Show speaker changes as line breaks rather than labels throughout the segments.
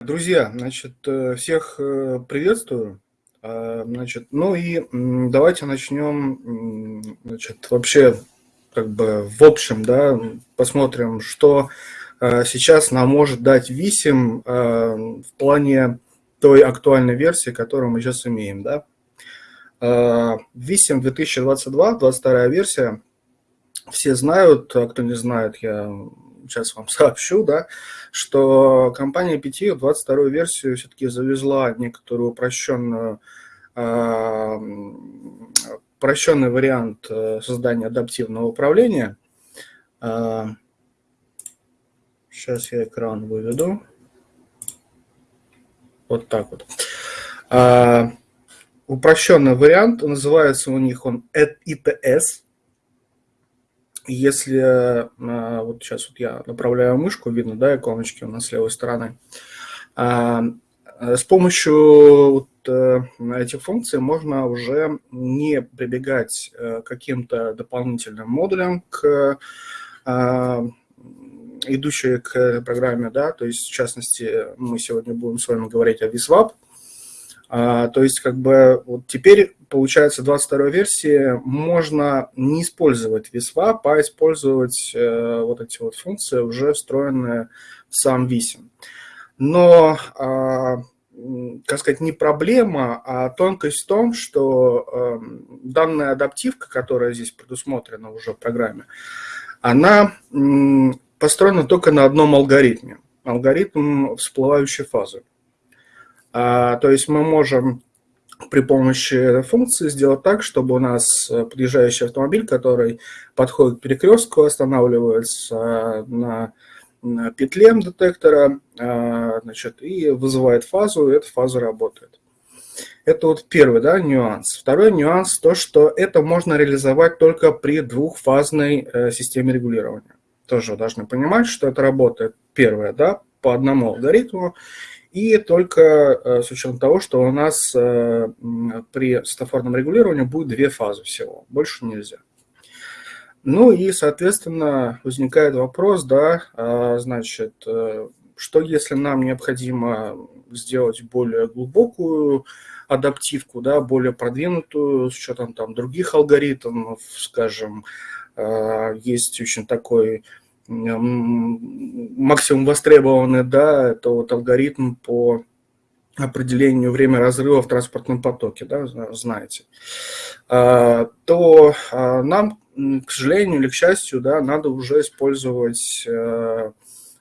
Друзья, значит, э, всех э, приветствую. А, значит, ну и давайте начнем, значит, вообще, как бы, в общем, да, посмотрим, что э, сейчас нам может дать висим в плане той актуальной версии, которую мы сейчас имеем, да. Висим 2022, 22 версия, все знают, а кто не знает, я сейчас вам сообщу, да, что компания PT 22 версию все-таки завезла некоторую упрощенную, э, упрощенный вариант э, создания адаптивного управления. Сейчас я экран выведу. Вот так вот. Э, упрощенный вариант, называется у них он ITS, если а, вот сейчас вот я направляю мышку, видно, да, иконочки у нас с левой стороны, а, с помощью вот э, этих функций можно уже не прибегать э, к каким-то дополнительным модулям, к а, идущие к программе, да, то есть, в частности, мы сегодня будем с вами говорить о VSWAP, то есть, как бы, вот теперь, получается, 22 версии можно не использовать VSWAP, а использовать э, вот эти вот функции, уже встроенные в сам VISIM. Но, э, как сказать, не проблема, а тонкость в том, что э, данная адаптивка, которая здесь предусмотрена уже в программе, она построена только на одном алгоритме. Алгоритм всплывающей фазы. А, то есть мы можем при помощи функции сделать так, чтобы у нас э, подъезжающий автомобиль, который подходит к перекрестку, останавливается на, на петле детектора а, значит, и вызывает фазу, и эта фаза работает. Это вот первый да, нюанс. Второй нюанс то, что это можно реализовать только при двухфазной э, системе регулирования. Тоже должны понимать, что это работает первое, да, по одному алгоритму, и только э, с учетом того, что у нас э, при светофорном регулировании будет две фазы всего, больше нельзя. Ну и, соответственно, возникает вопрос, да, а, значит, э, что если нам необходимо сделать более глубокую адаптивку, да, более продвинутую, с учетом там других алгоритмов, скажем, есть очень такой максимум востребованный, да, это вот алгоритм по определению время разрыва в транспортном потоке, да, знаете, а, то а, нам, к сожалению или к счастью, да, надо уже использовать э,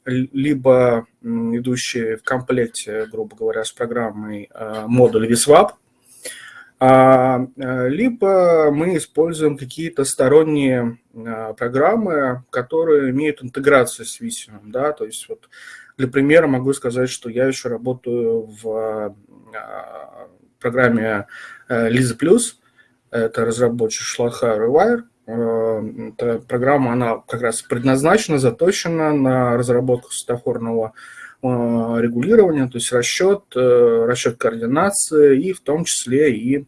либо идущие в комплекте, грубо говоря, с программой э, модуль VSWAP, либо мы используем какие-то сторонние а, программы, которые имеют интеграцию с Visio. Да? То есть вот для примера могу сказать, что я еще работаю в а, программе э, Lisa Plus, это разработчик Шлаха Rewire. Э, эта программа, она как раз предназначена, заточена на разработку светофорного регулирования, то есть расчет, э, расчет координации и в том числе и э,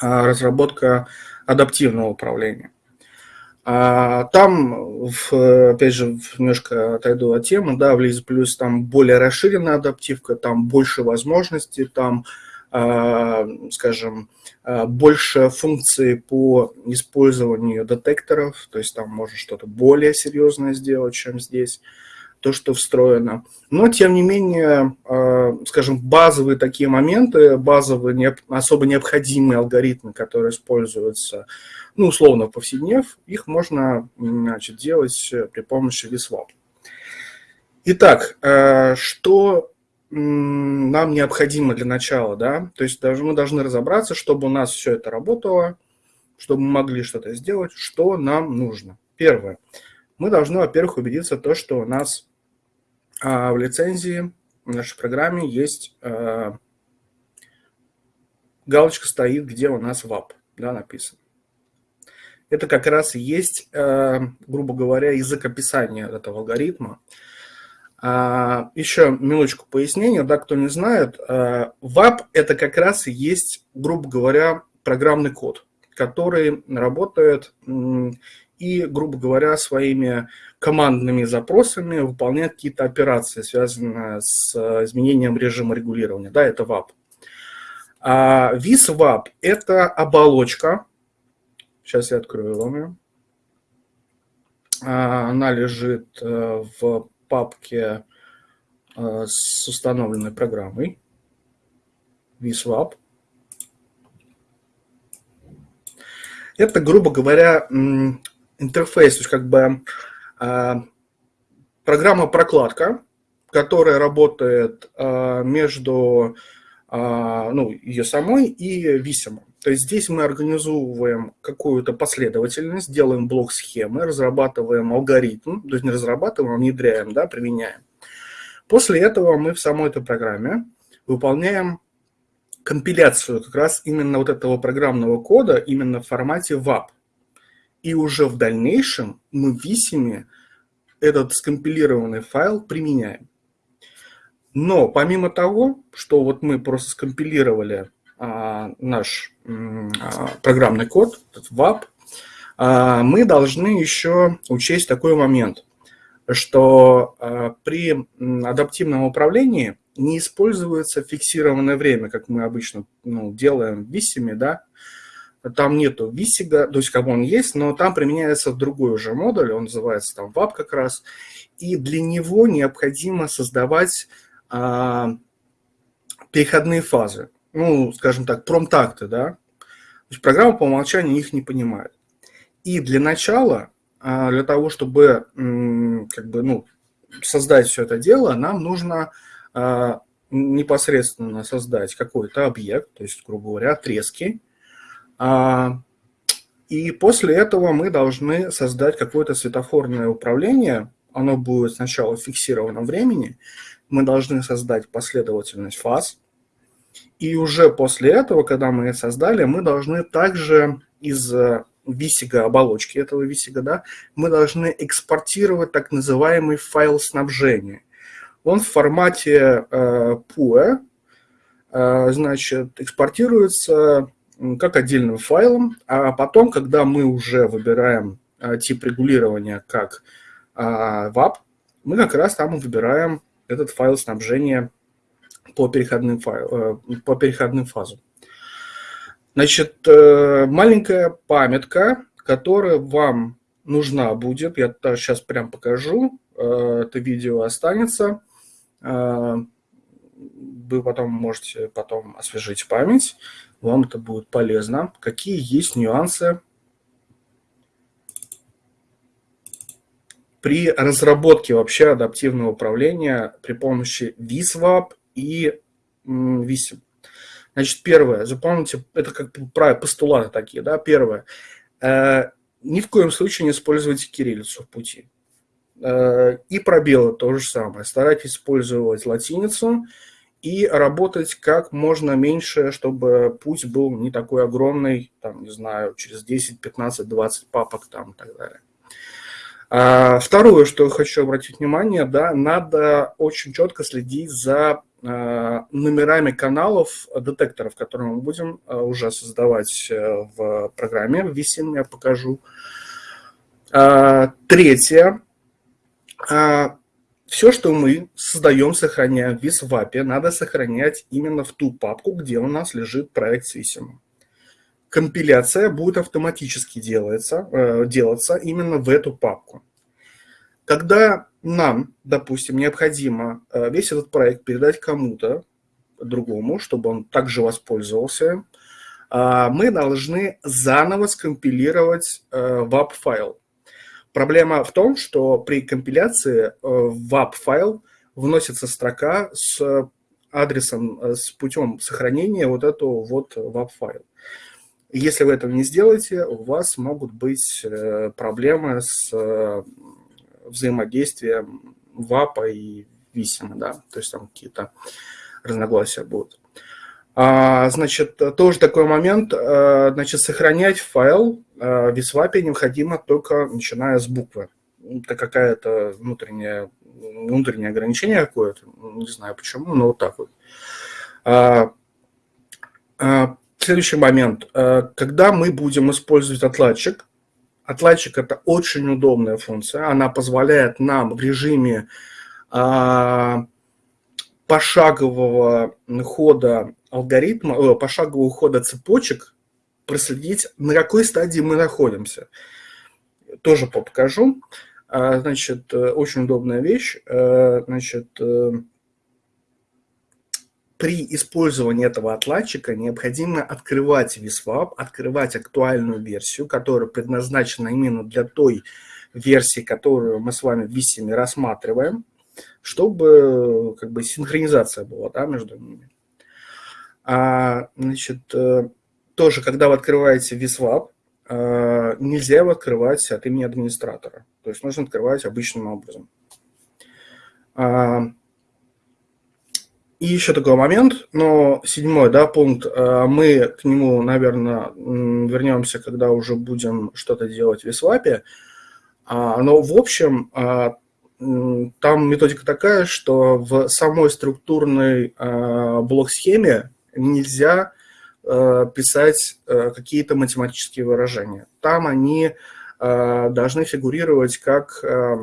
разработка адаптивного управления. А там, в, опять же, немножко отойду от темы, да, в Лизе Плюс там более расширенная адаптивка, там больше возможностей, там, скажем, больше функций по использованию детекторов, то есть там можно что-то более серьезное сделать, чем здесь то, что встроено. Но, тем не менее, а, скажем, базовые такие моменты, базовые, особо необходимые алгоритмы, которые используются, ну, условно, повседнев, их можно значит, делать при помощи VSWAP. Итак, а, что нам необходимо для начала, да, то есть мы должны разобраться, чтобы у нас все это работало, чтобы мы могли что-то сделать, что нам нужно. Первое. Мы должны, во-первых, убедиться в том, что у нас в лицензии в нашей программе есть э, галочка стоит, где у нас WAP да, написан. Это как раз и есть, э, грубо говоря, язык описания этого алгоритма. А, еще минуточку пояснения, да, кто не знает, WAP это как раз и есть, грубо говоря, программный код, который работает и, грубо говоря, своими командными запросами выполнять какие-то операции, связанные с э, изменением режима регулирования. Да, это WAP. А VisWAP – это оболочка. Сейчас я открою вам ее. А, она лежит э, в папке э, с установленной программой VSWAP. Это, грубо говоря, интерфейс, то есть как бы а, программа-прокладка, которая работает а, между ну, ее самой и висимом. То есть здесь мы организовываем какую-то последовательность, делаем блок схемы, разрабатываем алгоритм, то есть не разрабатываем, а внедряем, да, применяем. После этого мы в самой этой программе выполняем компиляцию как раз именно вот этого программного кода именно в формате WAP. И уже в дальнейшем мы в Висиме этот скомпилированный файл применяем. Но помимо того, что вот мы просто скомпилировали а, наш а, программный код, этот WAP, а, мы должны еще учесть такой момент, что при адаптивном управлении не используется фиксированное время, как мы обычно ну, делаем в Висиме, да, там нету висига, то есть как он есть, но там применяется другой уже модуль, он называется там WAP как раз, и для него необходимо создавать а, переходные фазы ну, скажем так, промтакты, да, то есть программа по умолчанию их не понимает. И для начала, а, для того, чтобы как бы, ну, создать все это дело, нам нужно а, непосредственно создать какой-то объект, то есть, грубо говоря, отрезки. А, и после этого мы должны создать какое-то светофорное управление. Оно будет сначала в фиксированном времени. Мы должны создать последовательность фаз, и уже после этого, когда мы это создали, мы должны также из э, висига, оболочки этого висига, да, мы должны экспортировать так называемый файл снабжения. Он в формате э, PUE, э, значит, экспортируется как отдельным файлом, а потом, когда мы уже выбираем э, тип регулирования как WAP, мы как раз там выбираем этот файл снабжения по переходным, файл, э, по переходным фазам. Значит, э, маленькая памятка, которая вам нужна будет, я сейчас прям покажу, э, это видео останется, вы потом можете потом освежить память, вам это будет полезно. Какие есть нюансы при разработке вообще адаптивного управления при помощи VisWap и висим. Значит, первое, запомните, это как правило, постулаты такие, да, первое, э, ни в коем случае не используйте кириллицу в пути. Э, и пробелы то же самое. Старайтесь использовать латиницу и работать как можно меньше, чтобы путь был не такой огромный, там, не знаю, через 10, 15, 20 папок там и так далее. А, второе, что хочу обратить внимание, да, надо очень четко следить за Э, номерами каналов детекторов, которые мы будем э, уже создавать э, в программе. В я покажу. Третье. Все, что мы создаем, сохраняем в VisWAP, надо сохранять именно в ту папку, где у нас лежит проект с VSIM. Компиляция будет автоматически делаться, делаться именно в эту папку. Когда нам, допустим, необходимо э, весь этот проект передать кому-то другому, чтобы он также воспользовался, а, мы должны заново скомпилировать WAP-файл. Э, Проблема в том, что при компиляции э, в WAP-файл вносится строка с адресом, с путем сохранения вот этого вот WAP-файла. Если вы этого не сделаете, у вас могут быть проблемы с взаимодействия ВАПа и Висима, да, то есть там какие-то разногласия будут. А, значит, тоже такой момент, значит, сохранять файл а, в VisWAP необходимо только начиная с буквы. Это какая-то внутреннее, внутреннее ограничение какое-то, не знаю почему, но вот так вот. А, а, следующий момент. Когда мы будем использовать отладчик, отладчик – это очень удобная функция. Она позволяет нам в режиме а, пошагового хода алгоритма, о, пошагового хода цепочек проследить, на какой стадии мы находимся. Тоже покажу. А, значит, э, очень удобная вещь. Э, значит, э, при использовании этого отладчика необходимо открывать VSWAP, открывать актуальную версию, которая предназначена именно для той версии, которую мы с вами в рассматриваем, чтобы как бы синхронизация была да, между ними. А, значит, тоже, когда вы открываете VSWAP, нельзя его открывать от имени администратора. То есть нужно открывать обычным образом. А, и еще такой момент, но седьмой да, пункт, а, мы к нему, наверное, вернемся, когда уже будем что-то делать в Висвапе. А, но в общем, там методика такая, что в самой структурной блок-схеме нельзя писать какие-то математические выражения. Там они Э, должны фигурировать как э,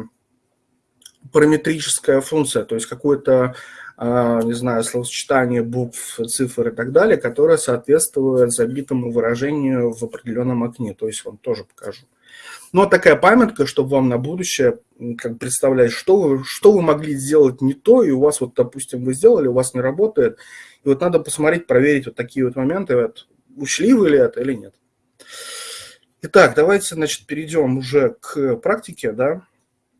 параметрическая функция, то есть какое-то, э, не знаю, словосочетание букв, цифр и так далее, которое соответствует забитому выражению в определенном окне. То есть вам тоже покажу. Ну, такая памятка, чтобы вам на будущее как представлять, что вы, что вы могли сделать не то, и у вас вот, допустим, вы сделали, у вас не работает, и вот надо посмотреть, проверить вот такие вот моменты, вот, учли вы ли это или нет. Итак, давайте, значит, перейдем уже к практике, да.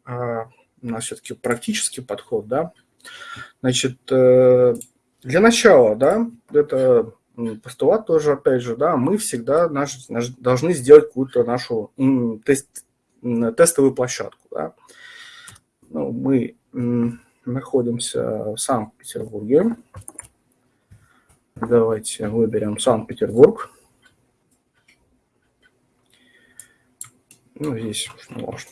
А, у нас все-таки практический подход, да. Значит, э, для начала, да, это постулат тоже, опять же, да, мы всегда наш, наш, должны сделать какую-то нашу тест, тестовую площадку, да. Ну, мы находимся в Санкт-Петербурге. Давайте выберем Санкт-Петербург. Ну, здесь уж.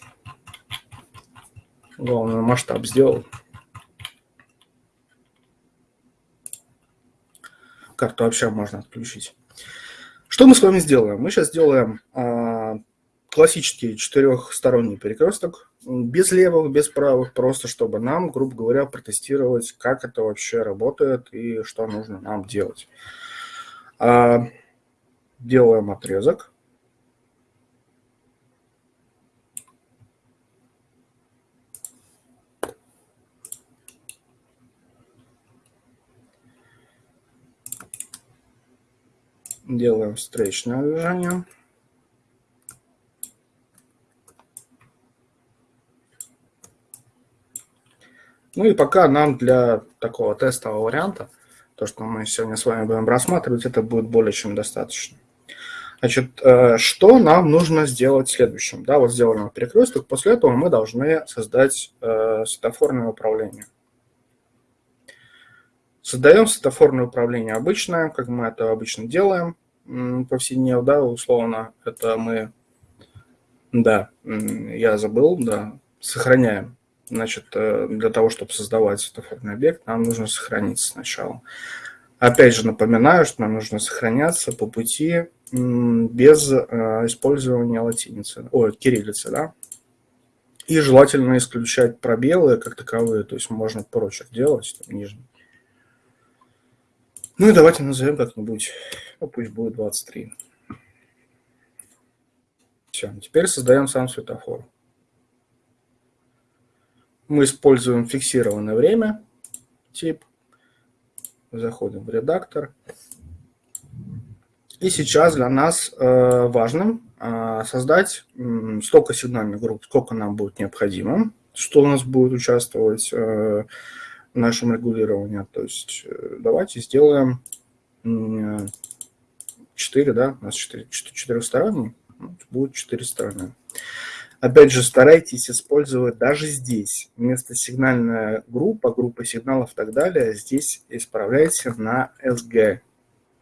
Главное, масштаб сделал. Карту вообще можно отключить. Что мы с вами сделаем? Мы сейчас сделаем а, классический четырехсторонний перекресток, без левых, без правых, просто чтобы нам, грубо говоря, протестировать, как это вообще работает и что нужно нам делать. А, делаем отрезок. Делаем встречное движение. Ну и пока нам для такого тестового варианта, то, что мы сегодня с вами будем рассматривать, это будет более чем достаточно. Значит, э, что нам нужно сделать следующим? Да, вот сделали мы перекресток, после этого мы должны создать э, светофорное управление. Создаем светофорное управление обычное, как мы это обычно делаем повседневно, да, условно. Это мы, да, я забыл, да, сохраняем. Значит, э, для того, чтобы создавать светофорный объект, нам нужно сохраниться сначала. Опять же напоминаю, что нам нужно сохраняться по пути без э, использования латиницы, ой, кириллицы, да. И желательно исключать пробелы как таковые, то есть можно прочерк делать, там, нижний. Ну и давайте назовем как-нибудь, ну пусть будет 23. Все, теперь создаем сам светофор. Мы используем фиксированное время, тип. Заходим в редактор. И сейчас для нас э, важным э, создать э, столько сигнальных групп, сколько нам будет необходимо, что у нас будет участвовать э, нашем регулировании. То есть э, давайте сделаем 4, да, у нас 4, 4 стороны, будет 4 стороны. Опять же, старайтесь использовать даже здесь, вместо сигнальная группа, группа сигналов и так далее, здесь исправляйте на SG.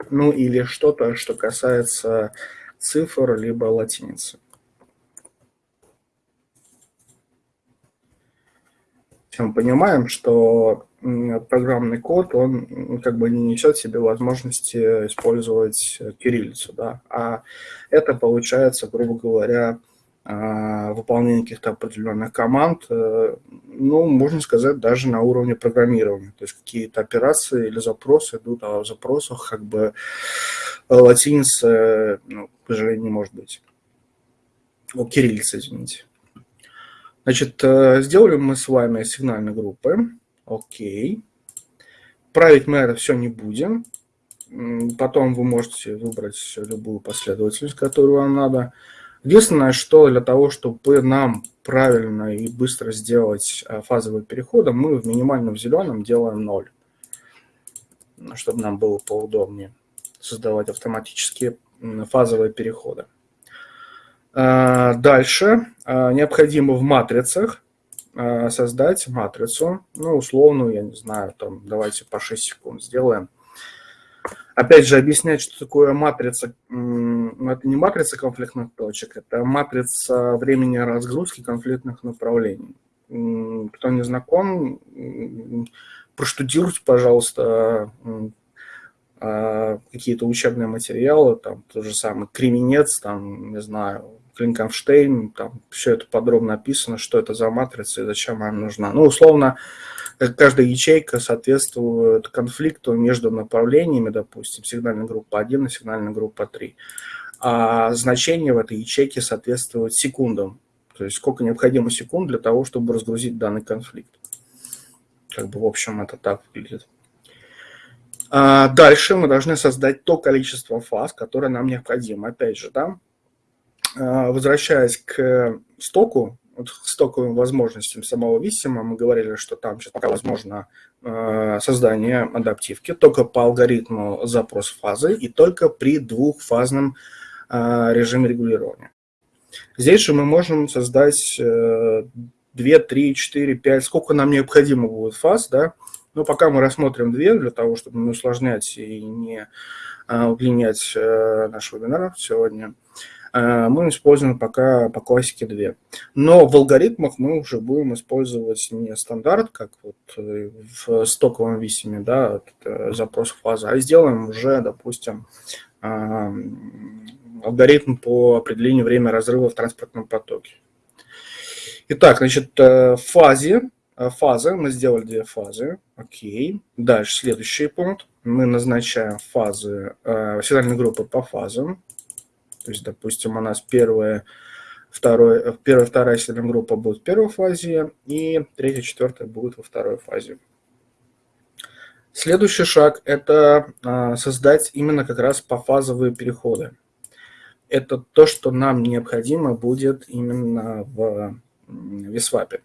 Ну или что-то, что касается цифр, либо латиницы. Мы понимаем, что программный код, он как бы не несет в себе возможности использовать кириллицу, да, а это получается, грубо говоря, а, выполнения каких-то определенных команд, э, ну, можно сказать, даже на уровне программирования. То есть какие-то операции или запросы идут, а в запросах как бы латиница, ну, к сожалению, не может быть. О, кириллица, извините. Значит, э, сделали мы с вами сигнальные группы. Окей. Править мы это все не будем. Потом вы можете выбрать любую последовательность, которую вам надо. Единственное, что для того, чтобы нам правильно и быстро сделать э, фазовые переходы, мы в минимальном зеленом делаем 0, чтобы нам было поудобнее создавать автоматические фазовые переходы. Э, дальше э, необходимо в матрицах создать матрицу, ну, условную, я не знаю, там, давайте по 6 секунд сделаем. Опять же, объяснять, что такое матрица, это не матрица конфликтных точек, это матрица времени разгрузки конфликтных направлений. Кто не знаком, проштудируйте, пожалуйста, а, какие-то учебные материалы, там тот же самый Кременец, там, не знаю, Клинкенштейн, там все это подробно описано, что это за матрица и зачем она нужна. Ну, условно, каждая ячейка соответствует конфликту между направлениями, допустим, сигнальная группа 1 и сигнальная группа 3. А значение в этой ячейке соответствует секундам. То есть сколько необходимо секунд для того, чтобы разгрузить данный конфликт. Как бы, в общем, это так выглядит. А дальше мы должны создать то количество фаз, которое нам необходимо. Опять же, да, возвращаясь к стоку, вот стоковым возможностям самого Висима, мы говорили, что там сейчас пока возможно э, создание адаптивки только по алгоритму запрос фазы и только при двухфазном э, режиме регулирования. Здесь же мы можем создать 2, 3, 4, 5, сколько нам необходимо будет фаз, да, но пока мы рассмотрим две для того, чтобы не усложнять и не э, удлинять наш вебинар сегодня. Э, мы используем пока по классике 2. Но в алгоритмах мы уже будем использовать не стандарт, как вот э, в стоковом висиме, да, запрос фазы, а сделаем уже, допустим, алгоритм по определению времени разрыва в транспортном потоке. Итак, значит, э, фазе, фазы, мы сделали две фазы, окей. Дальше следующий пункт, мы назначаем фазы, сигнальные группы по фазам, то есть, допустим, у нас первая, второе, первая, вторая сигнальная группа будет в первой фазе, и третья, четвертая будет во второй фазе. Следующий шаг – это а, создать именно как раз пофазовые переходы. Это то, что нам необходимо будет именно в VSWAP.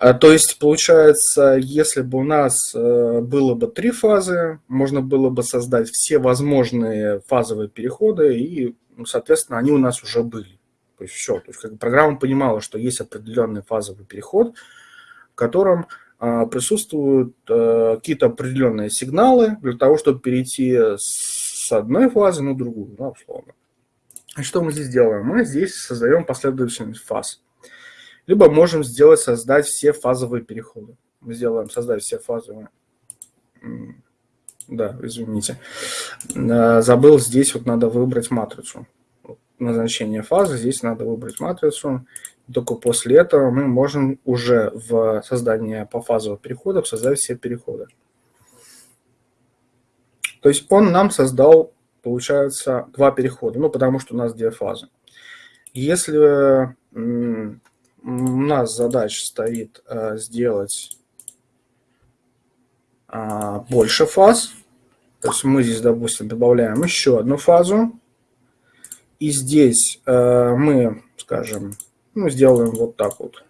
А, то есть, получается, если бы у нас э, было бы три фазы, можно было бы создать все возможные фазовые переходы, и, ну, соответственно, они у нас уже были. То есть все. То есть как программа понимала, что есть определенный фазовый переход, в котором а, присутствуют а, какие-то определенные сигналы для того, чтобы перейти с одной фазы на другую, да, условно. И что мы здесь делаем? Мы здесь создаем последовательность фаз либо можем сделать, создать все фазовые переходы. Мы сделаем создать все фазовые. Да, извините. Э, забыл, здесь вот надо выбрать матрицу. Назначение фазы, здесь надо выбрать матрицу. Только после этого мы можем уже в создании пофазовых переходов создать все переходы. То есть он нам создал, получается, два перехода, ну, потому что у нас две фазы. Если у нас задача стоит э, сделать а, больше фаз. То есть мы здесь, допустим, добавляем еще одну фазу. И здесь э, мы, скажем, ну, сделаем вот так вот.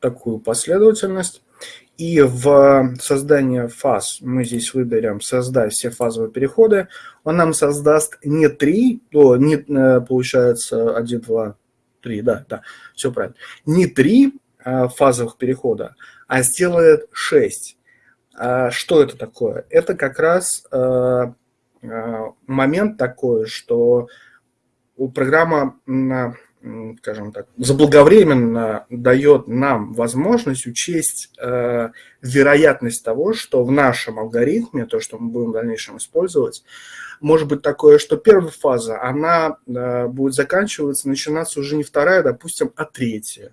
Такую последовательность. И в создании фаз мы здесь выберем «Создать все фазовые переходы». Он нам создаст не 3, то не, э, получается 1, 2, 3, да, да, все правильно. Не 3 э, фазовых перехода, а сделает 6. А что это такое? Это как раз э, момент такой, что у программа скажем так, заблаговременно дает нам возможность учесть э, вероятность того, что в нашем алгоритме, то, что мы будем в дальнейшем использовать, может быть такое, что первая фаза, она э, будет заканчиваться, начинаться уже не вторая, допустим, а третья.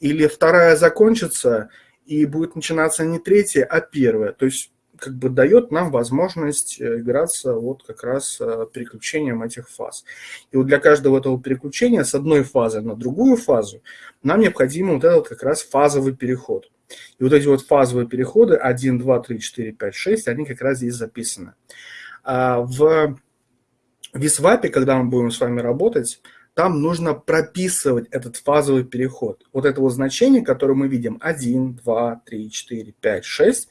Или вторая закончится, и будет начинаться не третья, а первая. То есть как бы дает нам возможность э, играться вот как раз э, переключением этих фаз. И вот для каждого этого переключения с одной фазы на другую фазу нам необходим вот этот как раз фазовый переход. И вот эти вот фазовые переходы 1, 2, 3, 4, 5, 6, они как раз здесь записаны. А в Висвапе, когда мы будем с вами работать, там нужно прописывать этот фазовый переход. Вот это вот значение, которое мы видим, 1, 2, 3, 4, 5, 6,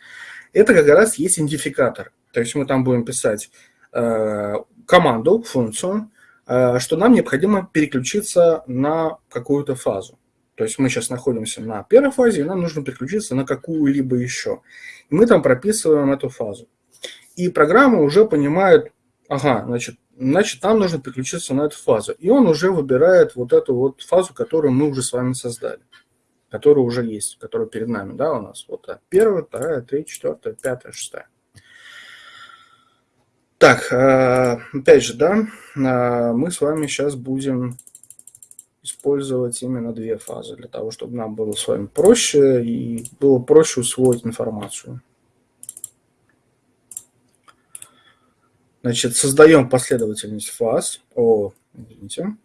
это как раз есть идентификатор. То есть мы там будем писать э, команду, функцию, э, что нам необходимо переключиться на какую-то фазу. То есть мы сейчас находимся на первой фазе, и нам нужно переключиться на какую-либо еще. И мы там прописываем эту фазу. И программа уже понимает, ага, значит, значит, нам нужно переключиться на эту фазу. И он уже выбирает вот эту вот фазу, которую мы уже с вами создали которые уже есть, которые перед нами, да, у нас. Вот первая, вторая, третья, четвертая, пятая, шестая. Так, э, опять же, да, э, мы с вами сейчас будем использовать именно две фазы, для того, чтобы нам было с вами проще и было проще усвоить информацию. Значит, создаем последовательность фаз. О, извините.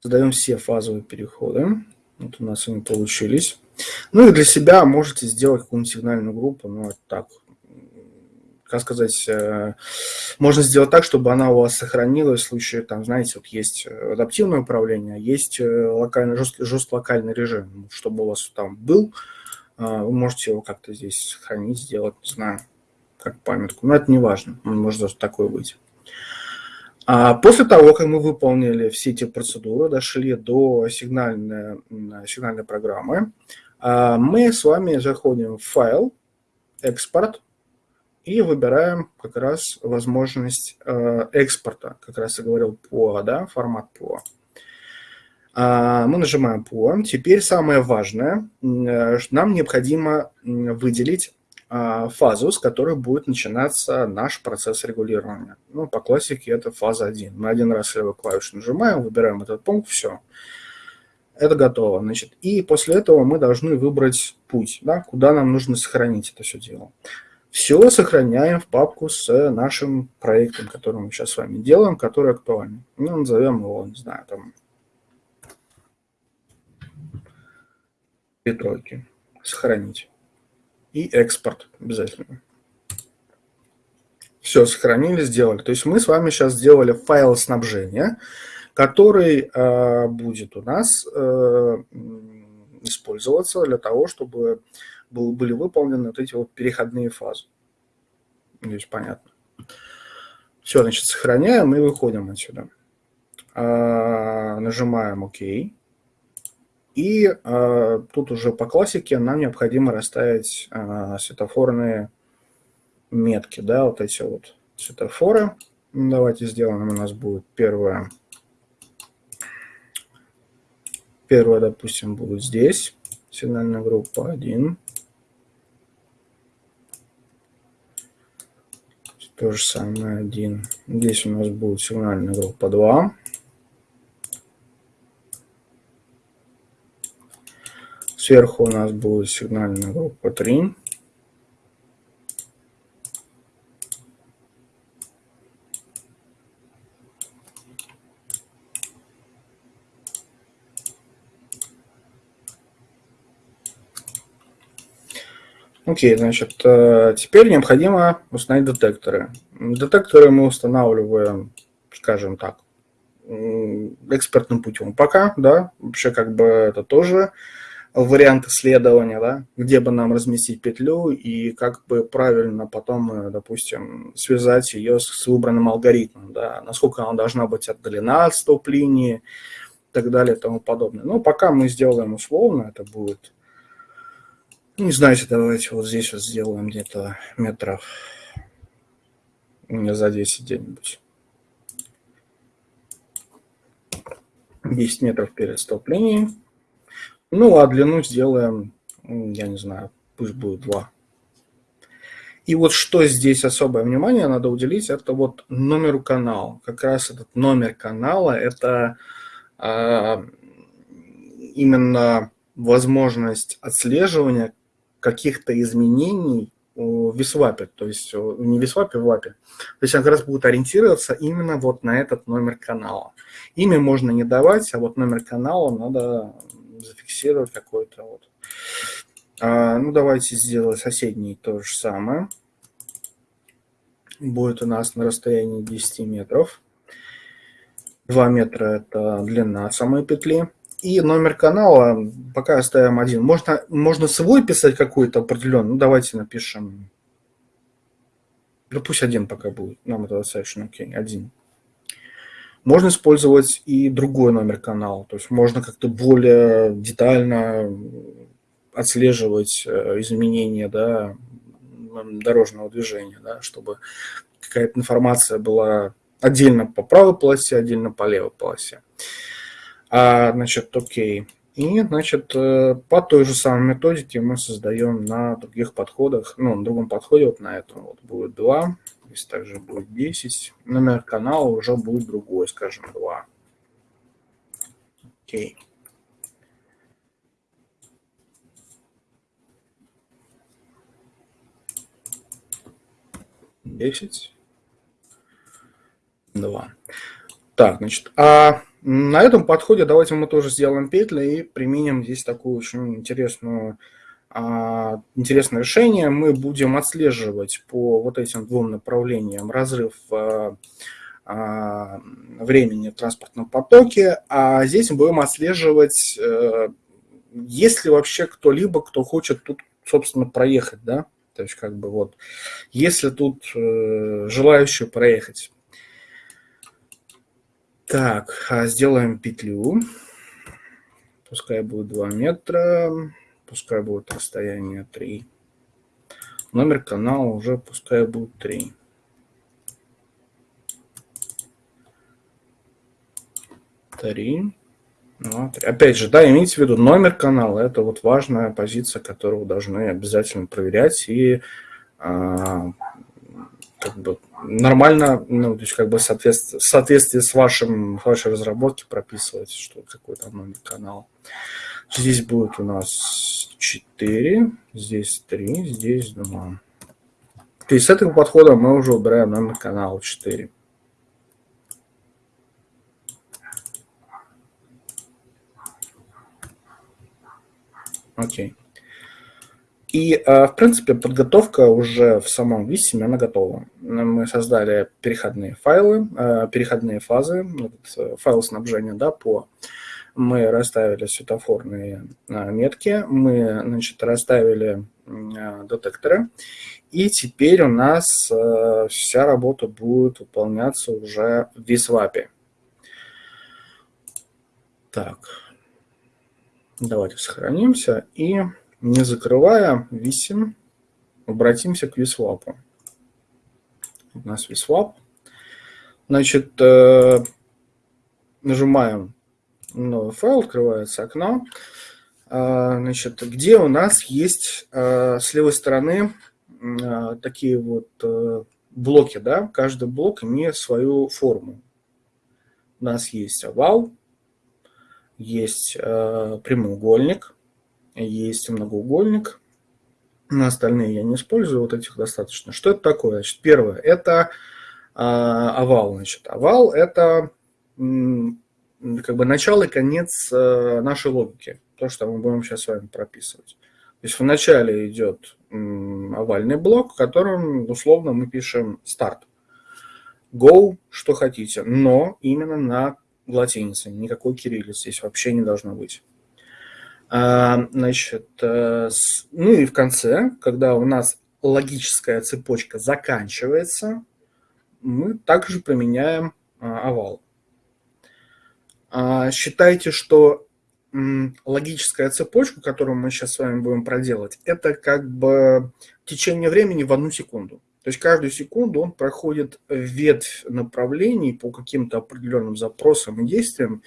Задаем все фазовые переходы. Вот у нас они получились. Ну и для себя можете сделать какую-нибудь сигнальную группу. Ну, это так, как сказать, э, можно сделать так, чтобы она у вас сохранилась в случае, там, знаете, вот есть адаптивное управление, а есть э, локальный, жест, жест локальный режим, чтобы у вас там был, э, вы можете его как-то здесь сохранить, сделать, не знаю, как памятку, но это не важно, он может такой быть. А после того, как мы выполнили все эти процедуры, дошли до сигнальной, сигнальной программы, а, мы с вами заходим в файл, экспорт, и выбираем как раз возможность э, экспорта, как раз я говорил PO, да, формат PO. А, мы нажимаем PO. Теперь самое важное, э, нам необходимо выделить фазу, с которой будет начинаться наш процесс регулирования. Ну, по классике это фаза 1. Мы один раз левую клавишу нажимаем, выбираем этот пункт, все. Это готово. Значит, и после этого мы должны выбрать путь, да, куда нам нужно сохранить это все дело. Все сохраняем в папку с нашим проектом, который мы сейчас с вами делаем, который актуальный. Ну, назовем его, не знаю, там, три тройки. Сохранить и экспорт обязательно. Все, сохранили, сделали. То есть мы с вами сейчас сделали файл снабжения, который э, будет у нас э, использоваться для того, чтобы был, были выполнены вот эти вот переходные фазы. Здесь понятно. Все, значит, сохраняем и выходим отсюда. Э, нажимаем ОК. И э, тут уже по классике нам необходимо расставить э, светофорные метки, да, вот эти вот светофоры. Давайте сделаем, у нас будет первое. Первое, допустим, будет здесь, сигнальная группа 1. То же самое 1. Здесь у нас будет сигнальная группа 2. Сверху у нас будет сигнальная группа 3. Окей, значит, э, теперь необходимо установить детекторы. Детекторы мы устанавливаем, скажем так, экспертным путем пока, да, вообще как бы это тоже вариант исследования, да, где бы нам разместить петлю и как бы правильно потом, э, допустим, связать ее с выбранным алгоритмом, да, насколько она должна быть отдалена от стоп-линии и так далее и тому подобное. Но пока мы сделаем условно, это будет, не знаете, давайте вот здесь вот сделаем где-то метров за 10 где-нибудь. 10 метров перед столплением. Ну, а длину сделаем, я не знаю, пусть будет 2. И вот что здесь особое внимание надо уделить, это вот номеру канала. Как раз этот номер канала, это э, именно возможность отслеживания каких-то изменений в висвапе, то есть не в висвапе, в вапе. То есть он как раз будет ориентироваться именно вот на этот номер канала. Имя можно не давать, а вот номер канала надо зафиксировать какой-то вот. А, ну, давайте сделаем соседний то же самое. Будет у нас на расстоянии 10 метров. 2 метра – это длина самой петли. И номер канала пока оставим один. Можно, можно свой писать какой-то определенный. Ну, давайте напишем. Да пусть один пока будет. Нам это достаточно окей. Один. Можно использовать и другой номер канала. То есть можно как-то более детально отслеживать э, изменения да, дорожного движения, да, чтобы какая-то информация была отдельно по правой полосе, отдельно по левой полосе. А, значит, окей. И, значит, э, по той же самой методике мы создаем на других подходах, ну, на другом подходе, вот на этом вот будет 2, здесь также будет 10. Номер канала уже будет другой, скажем, 2. Окей. 10, 2. Так, значит, а на этом подходе давайте мы тоже сделаем петли и применим здесь такую очень интересную, интересное решение. Мы будем отслеживать по вот этим двум направлениям разрыв а, а, времени в транспортном потоке, а здесь мы будем отслеживать, а, есть ли вообще кто-либо, кто хочет тут, собственно, проехать, да, то есть, как бы вот, если тут э, желающие проехать. Так, а сделаем петлю. Пускай будет 2 метра, пускай будет расстояние 3. Номер канала уже пускай будет 3. Три. Вот. Опять же, да, имейте в виду, номер канала – это вот важная позиция, которую должны обязательно проверять и а, как бы нормально, ну, то есть как бы соответствие, в соответствии с вашим, вашей разработки прописывать, что какой то номер канала. Здесь будет у нас 4, здесь 3, здесь 2. То есть с этого подхода мы уже убираем номер канала 4. Окей. И, э, в принципе, подготовка уже в самом висиме, она готова. Мы создали переходные файлы, э, переходные фазы, э, файл снабжения, да, по... Мы расставили светофорные метки, мы, значит, расставили детекторы, и теперь у нас вся работа будет выполняться уже в висвапе. Так, Давайте сохранимся и, не закрывая висим, обратимся к висвапу. У нас висвап. Значит, э, нажимаем новый файл, открывается окно. Э, значит, где у нас есть э, с левой стороны такие вот блоки, да, каждый блок имеет свою форму. У нас есть овал, есть э, прямоугольник, есть многоугольник. На остальные я не использую, вот этих достаточно. Что это такое? Значит, первое, это э, овал. Значит, овал – это как бы начало и конец э, нашей логики. То, что мы будем сейчас с вами прописывать. То есть вначале идет овальный блок, в котором условно мы пишем старт. Go, что хотите, но именно на латиницей, никакой кириллицы здесь вообще не должно быть. А, значит, э, ну и в конце, когда у нас логическая цепочка заканчивается, мы также применяем а, овал. А, считайте, что логическая цепочка, которую мы сейчас с вами будем проделать, это как бы течение времени в одну секунду. То есть каждую секунду он проходит ветвь направлений по каким-то определенным запросам и действиям,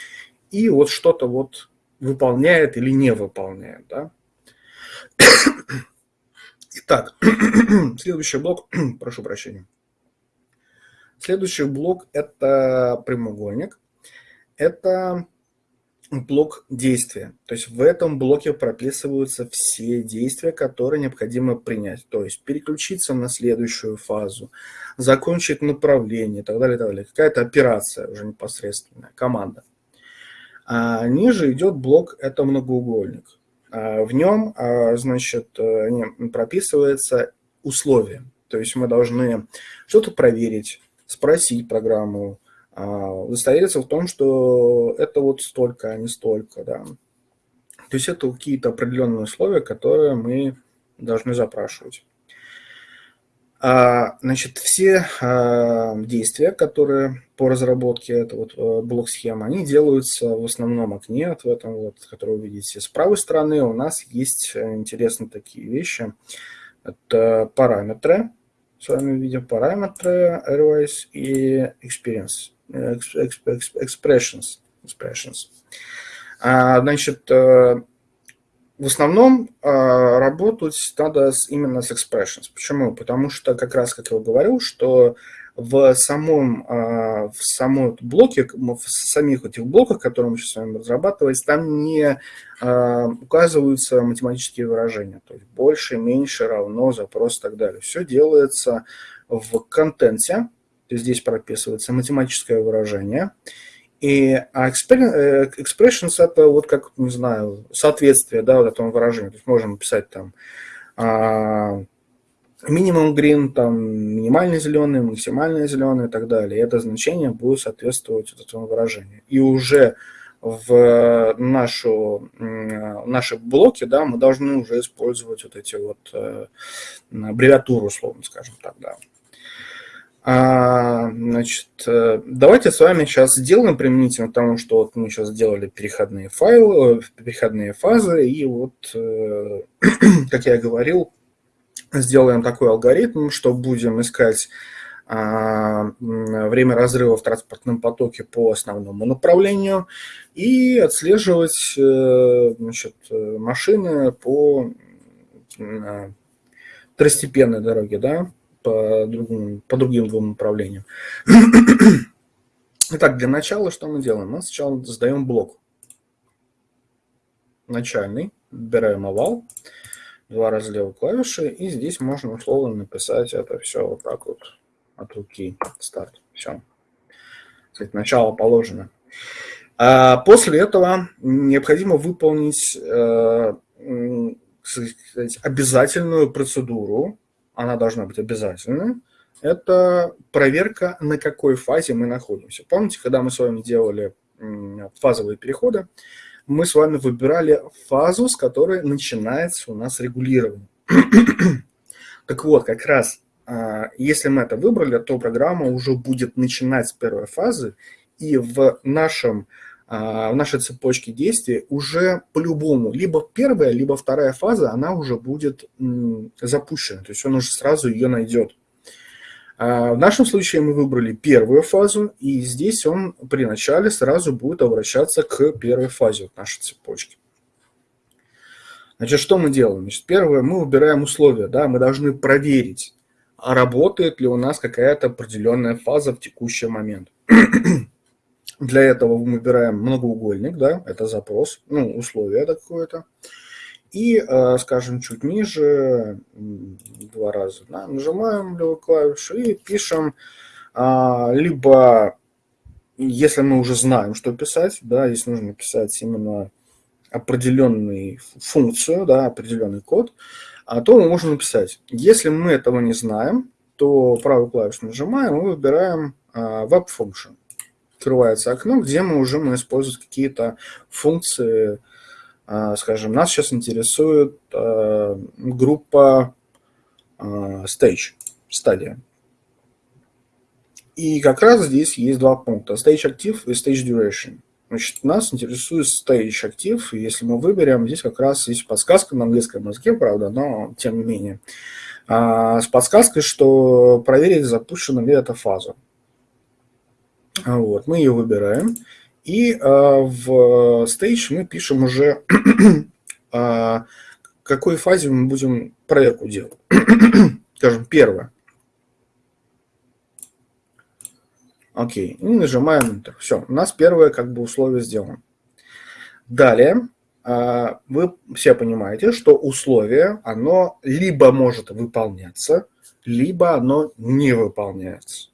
и вот что-то вот выполняет или не выполняет. Да? Итак, следующий блок, прошу прощения. Следующий блок – это прямоугольник. Это блок действия. То есть в этом блоке прописываются все действия, которые необходимо принять. То есть переключиться на следующую фазу, закончить направление и так далее. так далее. Какая-то операция уже непосредственная, команда. А ниже идет блок «Это многоугольник». А в нем, а, значит, э, прописывается условия. То есть мы должны что-то проверить, спросить программу, удостовериться в том, что это вот столько, а не столько, да. То есть это какие-то определенные условия, которые мы должны запрашивать. А, значит, все действия, которые по разработке это вот э, блок схемы, они делаются в основном окне, вот в этом вот, который вы видите. С правой стороны у нас есть э, интересные такие вещи. Это параметры, с вами видим параметры, airways и experience expressions. expressions. А, значит, э, в основном а, работать надо именно с expressions. Почему? Потому что, как раз, как я говорил, что в самом, а, в самом блоке, в самих этих блоках, которые мы сейчас с вами разрабатываем, там не указываются математические выражения. То есть больше, меньше, равно, запрос и так далее. Все делается в контенте, здесь прописывается математическое выражение. И а э, expressions это вот как, не знаю, соответствие, да, вот этому выражению. То есть можем писать там минимум green, там минимальный зеленый, максимальный зеленый и так далее. И это значение будет соответствовать вот этому выражению. И уже в нашу, наши блоки, да, мы должны уже использовать вот эти вот э, аббревиатуры, условно скажем так, да. А, значит, э, давайте с вами сейчас сделаем применительно тому, что вот мы сейчас сделали переходные файлы, э, переходные фазы, и вот, э, как я говорил, сделаем такой алгоритм, что будем искать а, время разрыва в транспортном потоке по основному направлению и отслеживать значит, машины по второстепенной дороге, да, по другим, по другим двум направлениям. Итак, для начала что мы делаем? Мы сначала создаем блок. Начальный. Выбираем овал. Два раза левой клавиши. И здесь можно условно написать это все вот так вот от руки. Старт. Все. Кстати, начало положено. А после этого необходимо выполнить э, сказать, обязательную процедуру она должна быть обязательной, это проверка, на какой фазе мы находимся. Помните, когда мы с вами делали фазовые переходы, мы с вами выбирали фазу, с которой начинается у нас регулирование. Так вот, как раз, а, если мы это выбрали, то программа уже будет начинать с первой фазы, и в нашем в нашей цепочке действий уже по-любому либо первая, либо вторая фаза, она уже будет запущена, то есть он уже сразу ее найдет. А, в нашем случае мы выбрали первую фазу, и здесь он при начале сразу будет обращаться к первой фазе нашей цепочки. Значит, что мы делаем? Значит, первое, мы выбираем условия, да, мы должны проверить, работает ли у нас какая-то определенная фаза в текущий момент. Для этого мы выбираем многоугольник, да, это запрос, ну, условие какое-то. И, э, скажем, чуть ниже, два раза, да, нажимаем левую клавишу и пишем а, либо, если мы уже знаем, что писать, да, если нужно писать именно определенную функцию, да, определенный код, а то мы можем написать. Если мы этого не знаем, то правую клавишу нажимаем и выбираем а, Web Function открывается окно, где мы уже можем использовать какие-то функции. А, скажем, нас сейчас интересует а, группа а, stage, стадия. И как раз здесь есть два пункта, stage active и stage duration. Значит, нас интересует stage active, и если мы выберем, здесь как раз есть подсказка на английском языке, правда, но тем не менее, с подсказкой, что проверить, запущена ли эта фаза. Вот, мы ее выбираем. И в stage мы пишем уже, в какой фазе мы будем проверку делать. Скажем, первое. Окей, и нажимаем Enter. Все, у нас первое как бы условие сделано. Далее, а, вы все понимаете, что условие, оно либо может выполняться, либо оно не выполняется.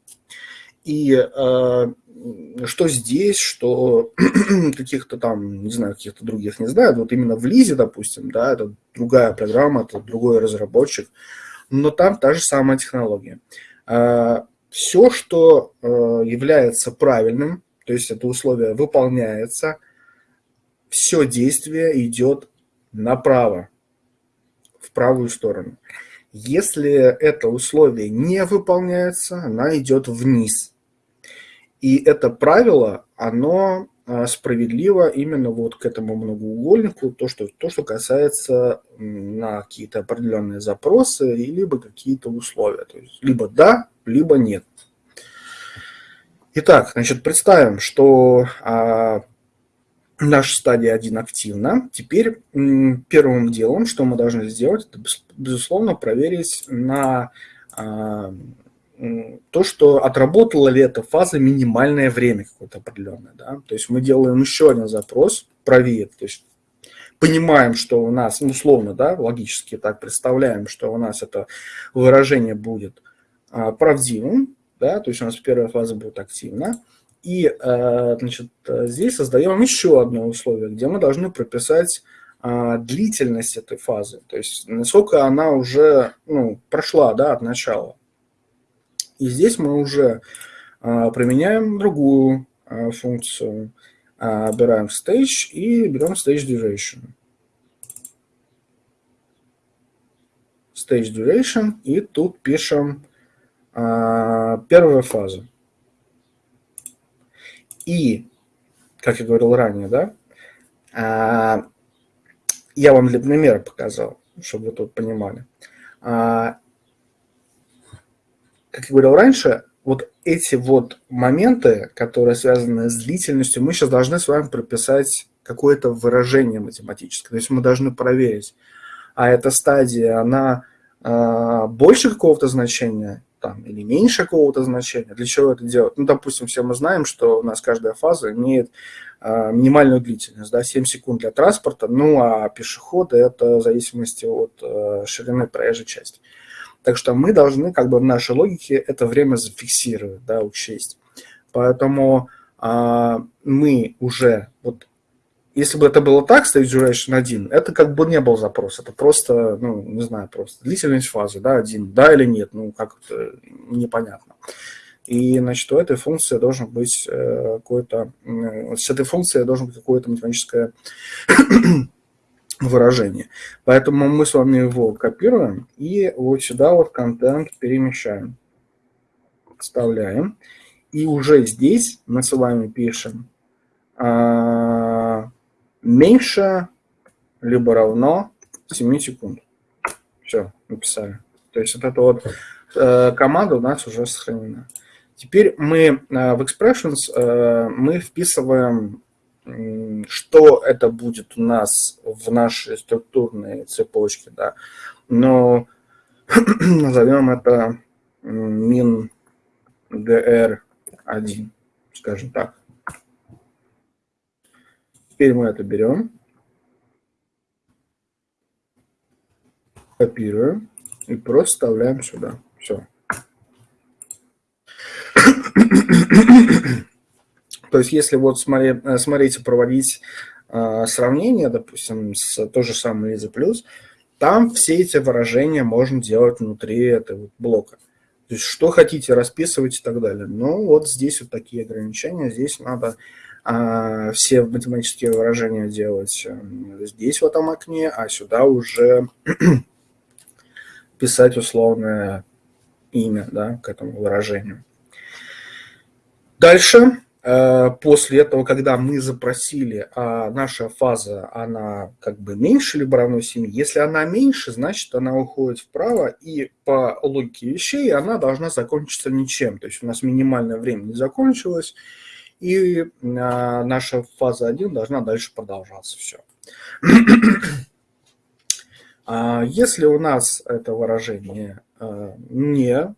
И э, что здесь, что каких-то там, не знаю, каких-то других не знаю, вот именно в Лизе, допустим, да, это другая программа, это другой разработчик, но там та же самая технология. Э, все, что э, является правильным, то есть это условие выполняется, все действие идет направо, в правую сторону. Если это условие не выполняется, она идет вниз. И это правило, оно э, справедливо именно вот к этому многоугольнику, то, что, то, что касается на какие-то определенные запросы, либо какие-то условия. То есть либо да, либо нет. Итак, значит, представим, что а, наша стадия 1 активна. Теперь первым делом, что мы должны сделать, это, безусловно, проверить на а, то, что отработала ли эта фаза минимальное время какое-то определенное. Да? То есть мы делаем еще один запрос, проверить, то есть понимаем, что у нас, ну, условно, да, логически так представляем, что у нас это выражение будет а, правдивым, да, то есть у нас первая фаза будет активна. И э, значит, здесь создаем еще одно условие, где мы должны прописать а, длительность этой фазы, то есть насколько она уже ну, прошла да, от начала. И здесь мы уже а, применяем другую функцию, берем stage и берем stage duration. Stage duration, и тут пишем а, первая фаза. И, как я говорил ранее, да, а, я вам для примера показал, чтобы вы тут понимали. Как я говорил раньше, вот эти вот моменты, которые связаны с длительностью, мы сейчас должны с вами прописать какое-то выражение математическое. То есть мы должны проверить, а эта стадия, она больше какого-то значения там, или меньше какого-то значения. Для чего это делать? Ну, допустим, все мы знаем, что у нас каждая фаза имеет э, минимальную длительность, да, 7 секунд для транспорта, ну, а пешеходы это в зависимости от э, ширины проезжей части. Так что мы должны как бы в нашей логике это время зафиксировать, да, учесть. Поэтому э, мы уже вот если бы это было так, stage duration 1, это как бы не был запрос, это просто, ну, не знаю, просто длительность фазы, да, один, да или нет, ну, как это непонятно. И, значит, у этой функции должен быть э, какой-то, с этой функцией должен быть какое-то математическое выражение. Поэтому мы с вами его копируем и вот сюда вот контент перемещаем, вставляем. И уже здесь мы с вами пишем а, меньше либо равно 7 секунд. Все, написали. То есть вот эта вот э, команда у нас уже сохранена. Теперь мы э, в expressions э, мы вписываем, что это будет у нас в нашей структурной цепочке. Да. Но назовем это min dr1, скажем так. Теперь мы это берем, копируем и просто вставляем сюда. Все. То есть, если вот смотреть, э, смотрите, проводить э, сравнение, допустим, с то же самое Лиза плюс, там все эти выражения можно делать внутри этого блока. То есть, что хотите расписывать и так далее. Но вот здесь вот такие ограничения. Здесь надо а, все математические выражения делать э, здесь, в этом окне, а сюда уже писать условное имя да, к этому выражению. Дальше, э, после этого, когда мы запросили, а наша фаза, она как бы меньше равно 7, если она меньше, значит она уходит вправо, и по логике вещей она должна закончиться ничем. То есть у нас минимальное время не закончилось, и наша фаза 1 должна дальше продолжаться. Все. Если у нас это выражение не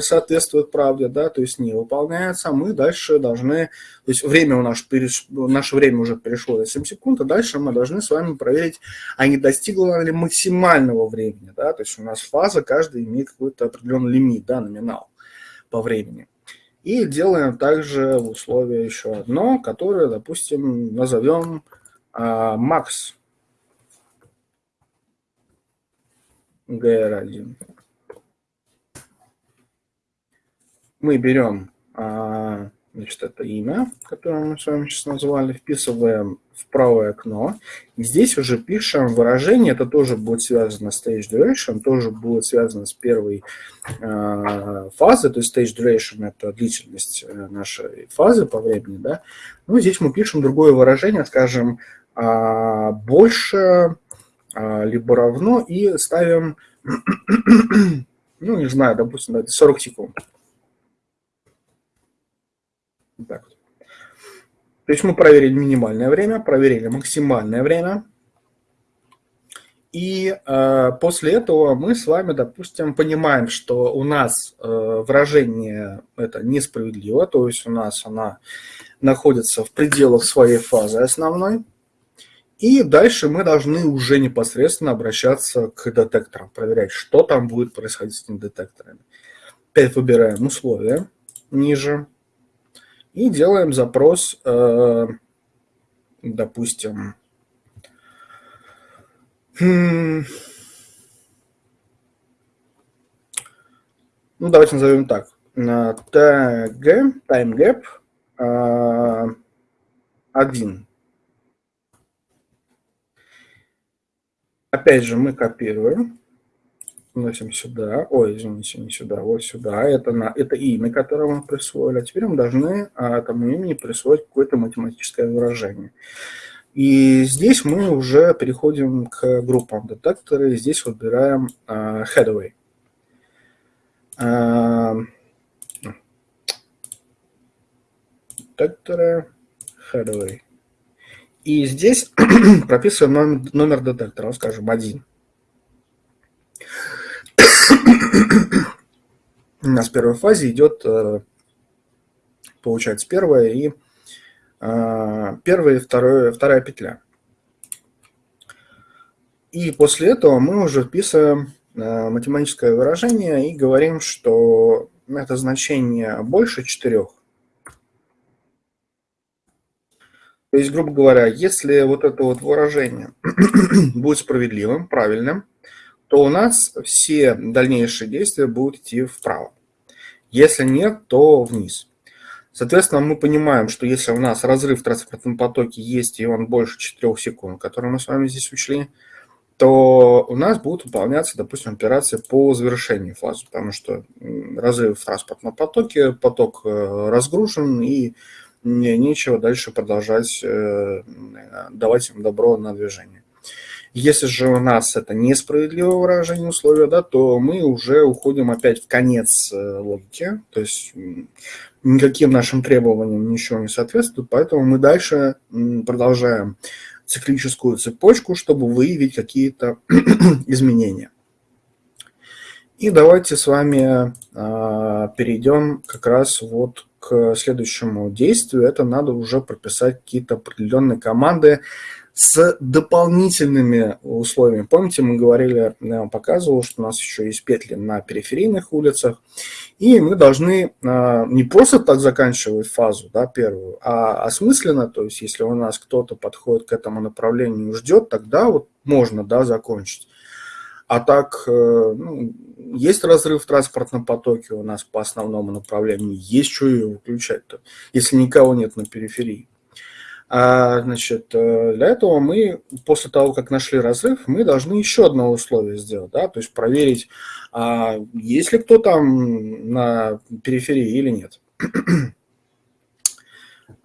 соответствует правде, да, то есть не выполняется, мы дальше должны, то есть время у нас, наше время уже перешло до 7 секунд, а дальше мы должны с вами проверить, а не достигло ли максимального времени, да, то есть у нас фаза, каждая имеет какой-то определенный лимит, да, номинал по времени. И делаем также в условии еще одно, которое, допустим, назовем а, max gr1 мы берем а, значит, это имя, которое мы с вами сейчас назвали, вписываем в правое окно. И здесь уже пишем выражение, это тоже будет связано с stage duration, тоже будет связано с первой э, фазой, то есть stage duration – это длительность э, нашей фазы по времени. Да? Ну, здесь мы пишем другое выражение, скажем, э, больше э, либо равно, и ставим, ну, не знаю, допустим, 40 секунд. Так вот. То есть мы проверили минимальное время, проверили максимальное время. И э, после этого мы с вами, допустим, понимаем, что у нас э, выражение это несправедливо, то есть у нас она находится в пределах своей фазы основной. И дальше мы должны уже непосредственно обращаться к детекторам, проверять, что там будет происходить с этими детекторами. Опять выбираем условия ниже и делаем запрос, э, допустим, ну, давайте назовем так. TG, timegap 1. Опять же, мы копируем вносим сюда, ой, извините, не сюда, вот сюда, это, на, это имя, которое мы присвоили, а теперь мы должны а, этому имени присвоить какое-то математическое выражение. И здесь мы уже переходим к группам детекторы, здесь выбираем а, headway. А, детекторы headway. И здесь прописываем номер, номер детектора, скажем, один. У нас в первой фазе идет, э, получается, первая и э, первая и вторая, вторая петля. И после этого мы уже вписываем э, математическое выражение и говорим, что это значение больше 4. То есть, грубо говоря, если вот это вот выражение будет справедливым, правильным, то у нас все дальнейшие действия будут идти вправо. Если нет, то вниз. Соответственно, мы понимаем, что если у нас разрыв в транспортном потоке есть, и он больше 4 секунд, который мы с вами здесь учли, то у нас будут выполняться, допустим, операции по завершению фазы, потому что разрыв в транспортном потоке, поток э, разгружен, и нечего дальше продолжать э, давать им добро на движение. Если же у нас это несправедливое выражение условия, да, то мы уже уходим опять в конец э, логики, то есть никаким нашим требованиям ничего не соответствует, поэтому мы дальше продолжаем циклическую цепочку, чтобы выявить какие-то изменения. И давайте с вами а, перейдем как раз вот к следующему действию. Это надо уже прописать какие-то определенные команды, с дополнительными условиями. Помните, мы говорили, я вам показывал, что у нас еще есть петли на периферийных улицах, и мы должны а, не просто так заканчивать фазу, да, первую, а осмысленно, то есть если у нас кто-то подходит к этому направлению и ждет, тогда вот можно, да, закончить. А так, э, ну, есть разрыв в транспортном потоке у нас по основному направлению, есть что ее выключать-то, если никого нет на периферии. А, значит, э, для этого мы, после того, как нашли разрыв, мы должны еще одно условие сделать, да, то есть проверить, а есть ли кто там на периферии или нет.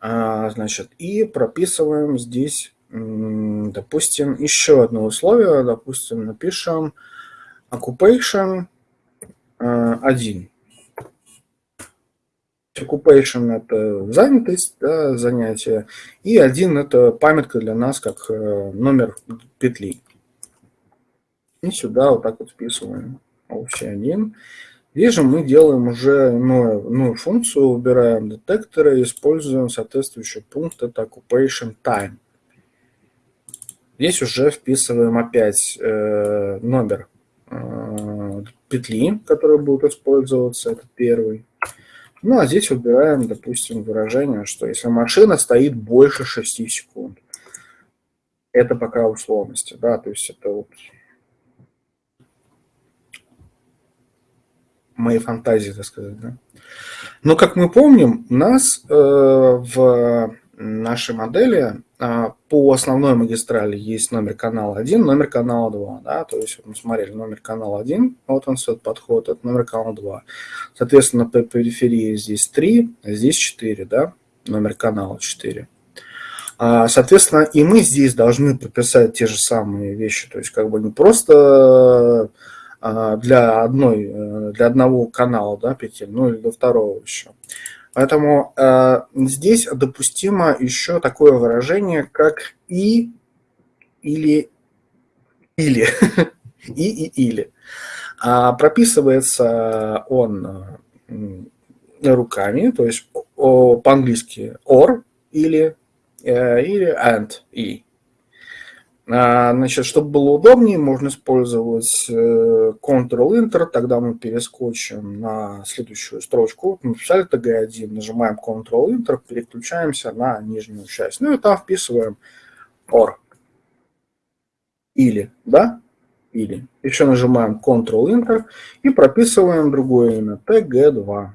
а, значит, и прописываем здесь, допустим, еще одно условие, допустим, напишем occupation 1. Occupation – это занятость, да, занятие, и один – это памятка для нас, как э, номер петли. И сюда вот так вот вписываем общий один. Здесь же мы делаем уже новую, новую функцию, убираем детекторы используем соответствующий пункт, это Occupation Time. Здесь уже вписываем опять э, номер э, петли, который будет использоваться, это первый. Ну, а здесь выбираем, допустим, выражение, что если машина стоит больше 6 секунд. Это пока условности, да, то есть это вот мои фантазии, так сказать, да. Но, как мы помним, нас э, в нашей модели а, по основной магистрали есть номер канала 1, номер канала 2. Да? То есть мы смотрели номер канала 1, вот он этот подход, это номер канала 2. Соответственно, по периферии здесь 3, а здесь 4, да? номер канала 4. А, соответственно, и мы здесь должны прописать те же самые вещи. То есть как бы не просто для, одной, э, для одного канала да, петель, ну или для второго еще. Поэтому э, здесь допустимо еще такое выражение, как и или или и и или. А прописывается он э, руками, то есть по-английски or или э, или and и. А, значит, чтобы было удобнее, можно использовать э, Ctrl-Enter, тогда мы перескочим на следующую строчку. Мы написали TG1, нажимаем Ctrl-Enter, переключаемся на нижнюю часть. Ну и там вписываем OR. Или, да? Или. Еще нажимаем Ctrl-Enter и прописываем другое имя, TG2.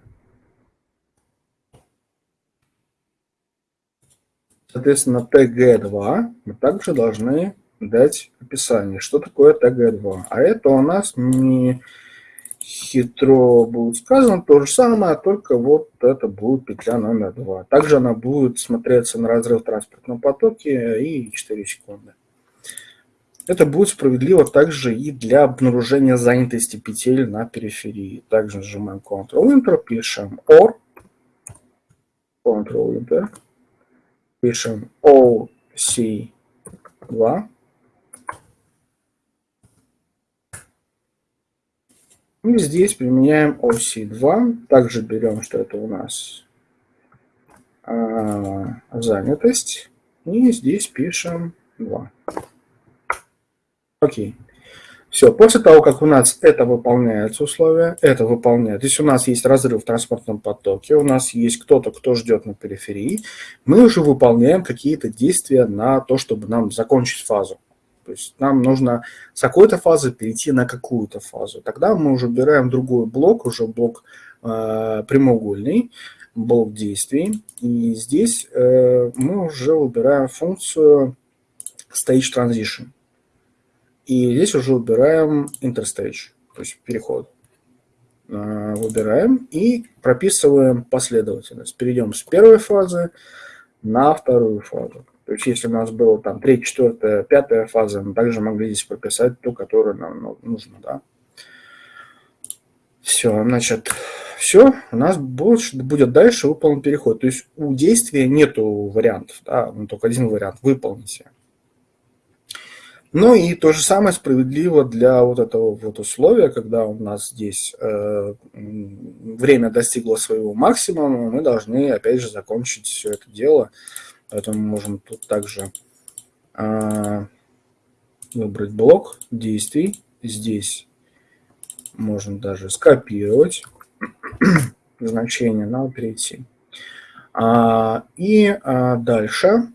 Соответственно, TG2 мы также должны дать описание, что такое TG2. А это у нас не хитро будет сказано то же самое, только вот это будет петля номер 2. Также она будет смотреться на разрыв транспортного потоке и 4 секунды. Это будет справедливо также и для обнаружения занятости петель на периферии. Также нажимаем Ctrl-Enter, пишем OR, Ctrl-Enter, пишем OC2, и здесь применяем OC2, также берем, что это у нас а, занятость, и здесь пишем 2. Окей. Все, после того, как у нас это выполняется условие, это выполняет, есть у нас есть разрыв в транспортном потоке, у нас есть кто-то, кто ждет на периферии, мы уже выполняем какие-то действия на то, чтобы нам закончить фазу. То есть нам нужно с какой-то фазы перейти на какую-то фазу. Тогда мы уже убираем другой блок, уже блок э, прямоугольный, блок действий. И здесь э, мы уже выбираем функцию Stage Transition. И здесь уже убираем interstage, то есть переход. Выбираем и прописываем последовательность. Перейдем с первой фазы на вторую фазу. То есть если у нас было там третья, четвертая, пятая фаза, мы также могли здесь прописать ту, которую нам ну, нужно. Да? Все, значит, все, у нас будет, будет дальше выполнен переход. То есть у действия нету вариантов, да, ну, только один вариант – выполните. Ну и то же самое справедливо для вот этого вот условия, когда у нас здесь э, время достигло своего максимума, мы должны опять же закончить все это дело. Поэтому можем тут также э, выбрать блок действий. Здесь можем даже скопировать значение, надо перейти. А, и а, дальше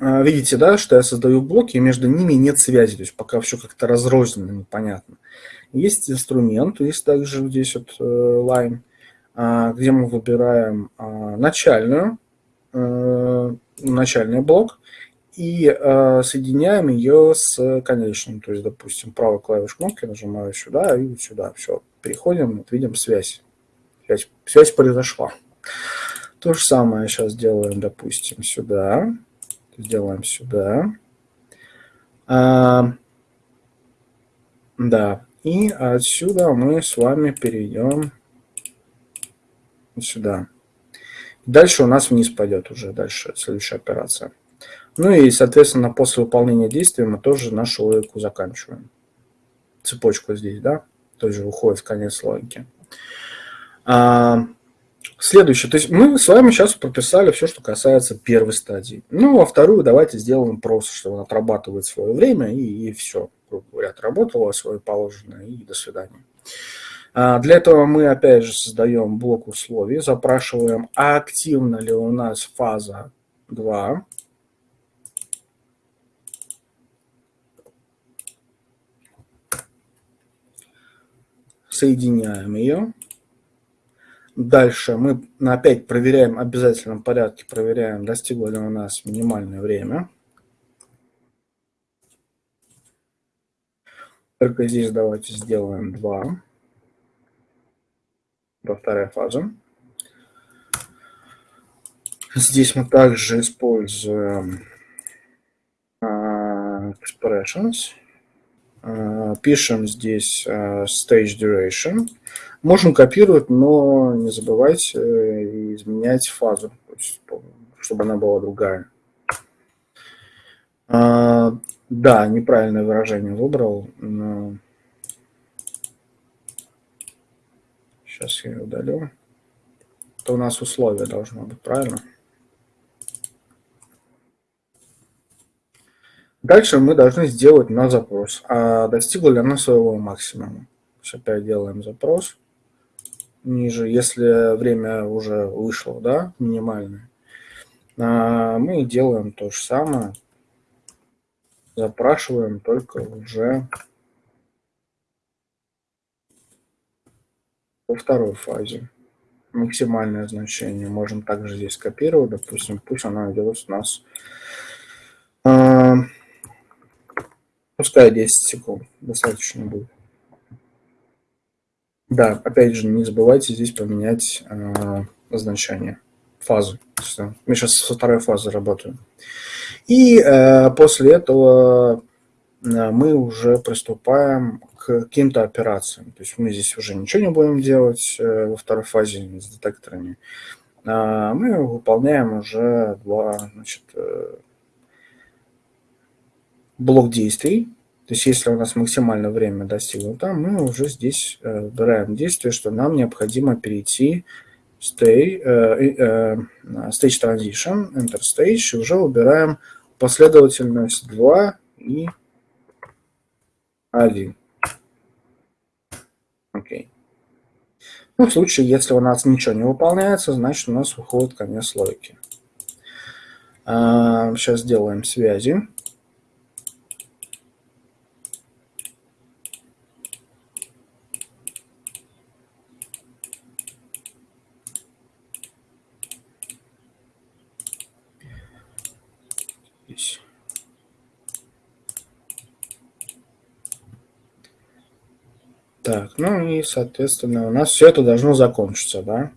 а, видите, да, что я создаю блоки, и между ними нет связи, то есть пока все как-то разрозненно, непонятно. Есть инструмент, есть также здесь вот э, line, а, где мы выбираем а, начальную, начальный блок и соединяем ее с конечным. То есть, допустим, правой клавиш кнопки нажимаю сюда и сюда. Все, переходим, вот видим связь. Связь, связь произошла. То же самое сейчас делаем, допустим, сюда сделаем сюда. А, да, и отсюда мы с вами перейдем сюда. Дальше у нас вниз пойдет уже дальше следующая операция. Ну и, соответственно, после выполнения действия мы тоже нашу логику заканчиваем. Цепочку здесь, да, тоже уходит в конец логики. А, следующее. То есть мы с вами сейчас прописали все, что касается первой стадии. Ну, а вторую давайте сделаем просто, что он отрабатывает свое время и, и все, грубо говоря, отработало свое положенное и до свидания. А, для этого мы опять же создаем блок условий, запрашиваем, а активна ли у нас фаза 2. соединяем ее. Дальше мы опять проверяем в обязательном порядке, проверяем, достигло ли у нас минимальное время. Только здесь давайте сделаем 2. Во вторая фаза. Здесь мы также используем uh, expressions. Э, пишем здесь э, stage duration. Можем копировать, но не забывайте э, изменять фазу, чтобы она была другая. Да, неправильное выражение выбрал. Но... Сейчас я удалю. Это у нас условие должно быть, правильно? Дальше мы должны сделать на запрос, а достигла ли она своего максимума. Опять делаем запрос ниже, если время уже вышло, да, минимальное. А мы делаем то же самое, запрашиваем только уже во второй фазе. Максимальное значение можем также здесь копировать, допустим, пусть она идет у нас а, Пускай 10 секунд достаточно будет. Да, опять же, не забывайте здесь поменять э, значение, фазу. Мы сейчас со второй фазы работаем. И э, после этого э, мы уже приступаем к каким-то операциям. То есть мы здесь уже ничего не будем делать э, во второй фазе с детекторами. Э, мы выполняем уже два значит, э, блок действий. То есть если у нас максимальное время достигнуто, мы уже здесь э, выбираем действие, что нам необходимо перейти stay, stage transition, enter stage, и уже выбираем последовательность 2 и 1. Окей. Ну, в случае, если у нас ничего не выполняется, значит у нас выходит конец логики. Сейчас сделаем связи. Так, ну и, соответственно, у нас все это должно закончиться, да?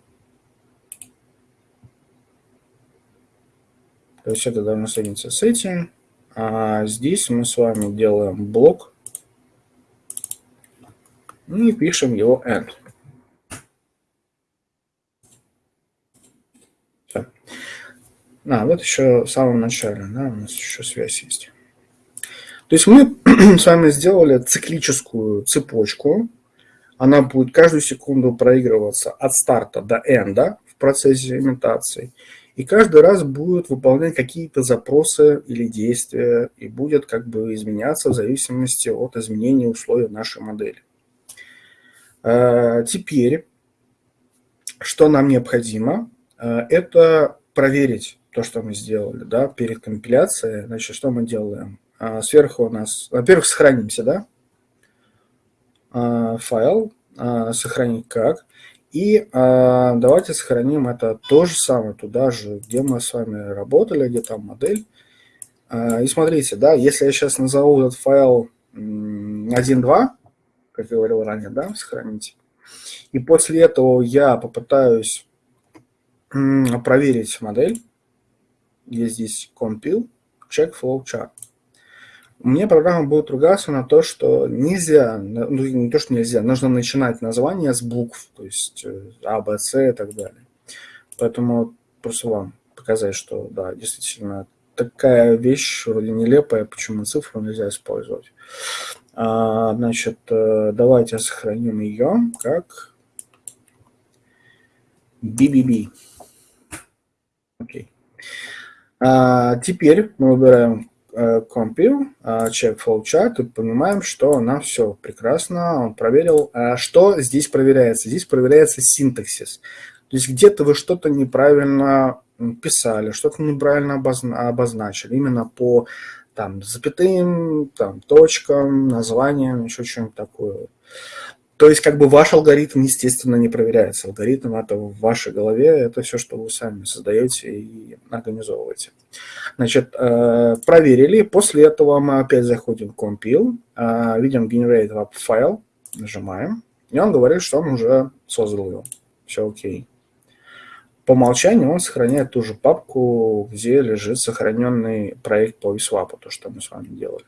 То есть это должно соединиться с этим. А здесь мы с вами делаем блок и пишем его end. Все. А, вот еще в самом начале, да, у нас еще связь есть. То есть мы с вами сделали циклическую цепочку, она будет каждую секунду проигрываться от старта до энда в процессе имитации. И каждый раз будет выполнять какие-то запросы или действия и будет как бы изменяться в зависимости от изменения условий нашей модели. Э, теперь, что нам необходимо, э, это проверить то, что мы сделали да, перед компиляцией. Значит, что мы делаем? Э, сверху у нас, во-первых, сохранимся, да, а, файл, а, сохранить как. И а, давайте сохраним это то же самое, туда же, где мы с вами работали, где там модель. И смотрите, да, если я сейчас назову этот файл 1.2, как я говорил ранее, да, сохраните. И после этого я попытаюсь проверить модель. Есть здесь compile, check flow chart мне программа будет ругаться на то, что нельзя, ну не то, что нельзя, нужно начинать название с букв, то есть э, А, Б, С и так далее. Поэтому просто вам показать, что да, действительно такая вещь вроде нелепая, почему цифру нельзя использовать. А, значит, э, давайте сохраним ее как BBB. Окей. А, теперь мы выбираем Compile, check flowchart и понимаем, что у нас все прекрасно, он проверил. А что здесь проверяется? Здесь проверяется синтаксис. То есть где-то вы что-то неправильно писали, что-то неправильно обозна обозначили, именно по там, запятым, там, точкам, названиям, еще чем-то такое. То есть, как бы ваш алгоритм, естественно, не проверяется. Алгоритм это в вашей голове, это все, что вы сами создаете и организовываете. Значит, э, проверили. После этого мы опять заходим в Compile, э, видим Generate Web файл, нажимаем, и он говорит, что он уже создал его. Все окей по умолчанию он сохраняет ту же папку, где лежит сохраненный проект по VSWAP, то, что мы с вами делали.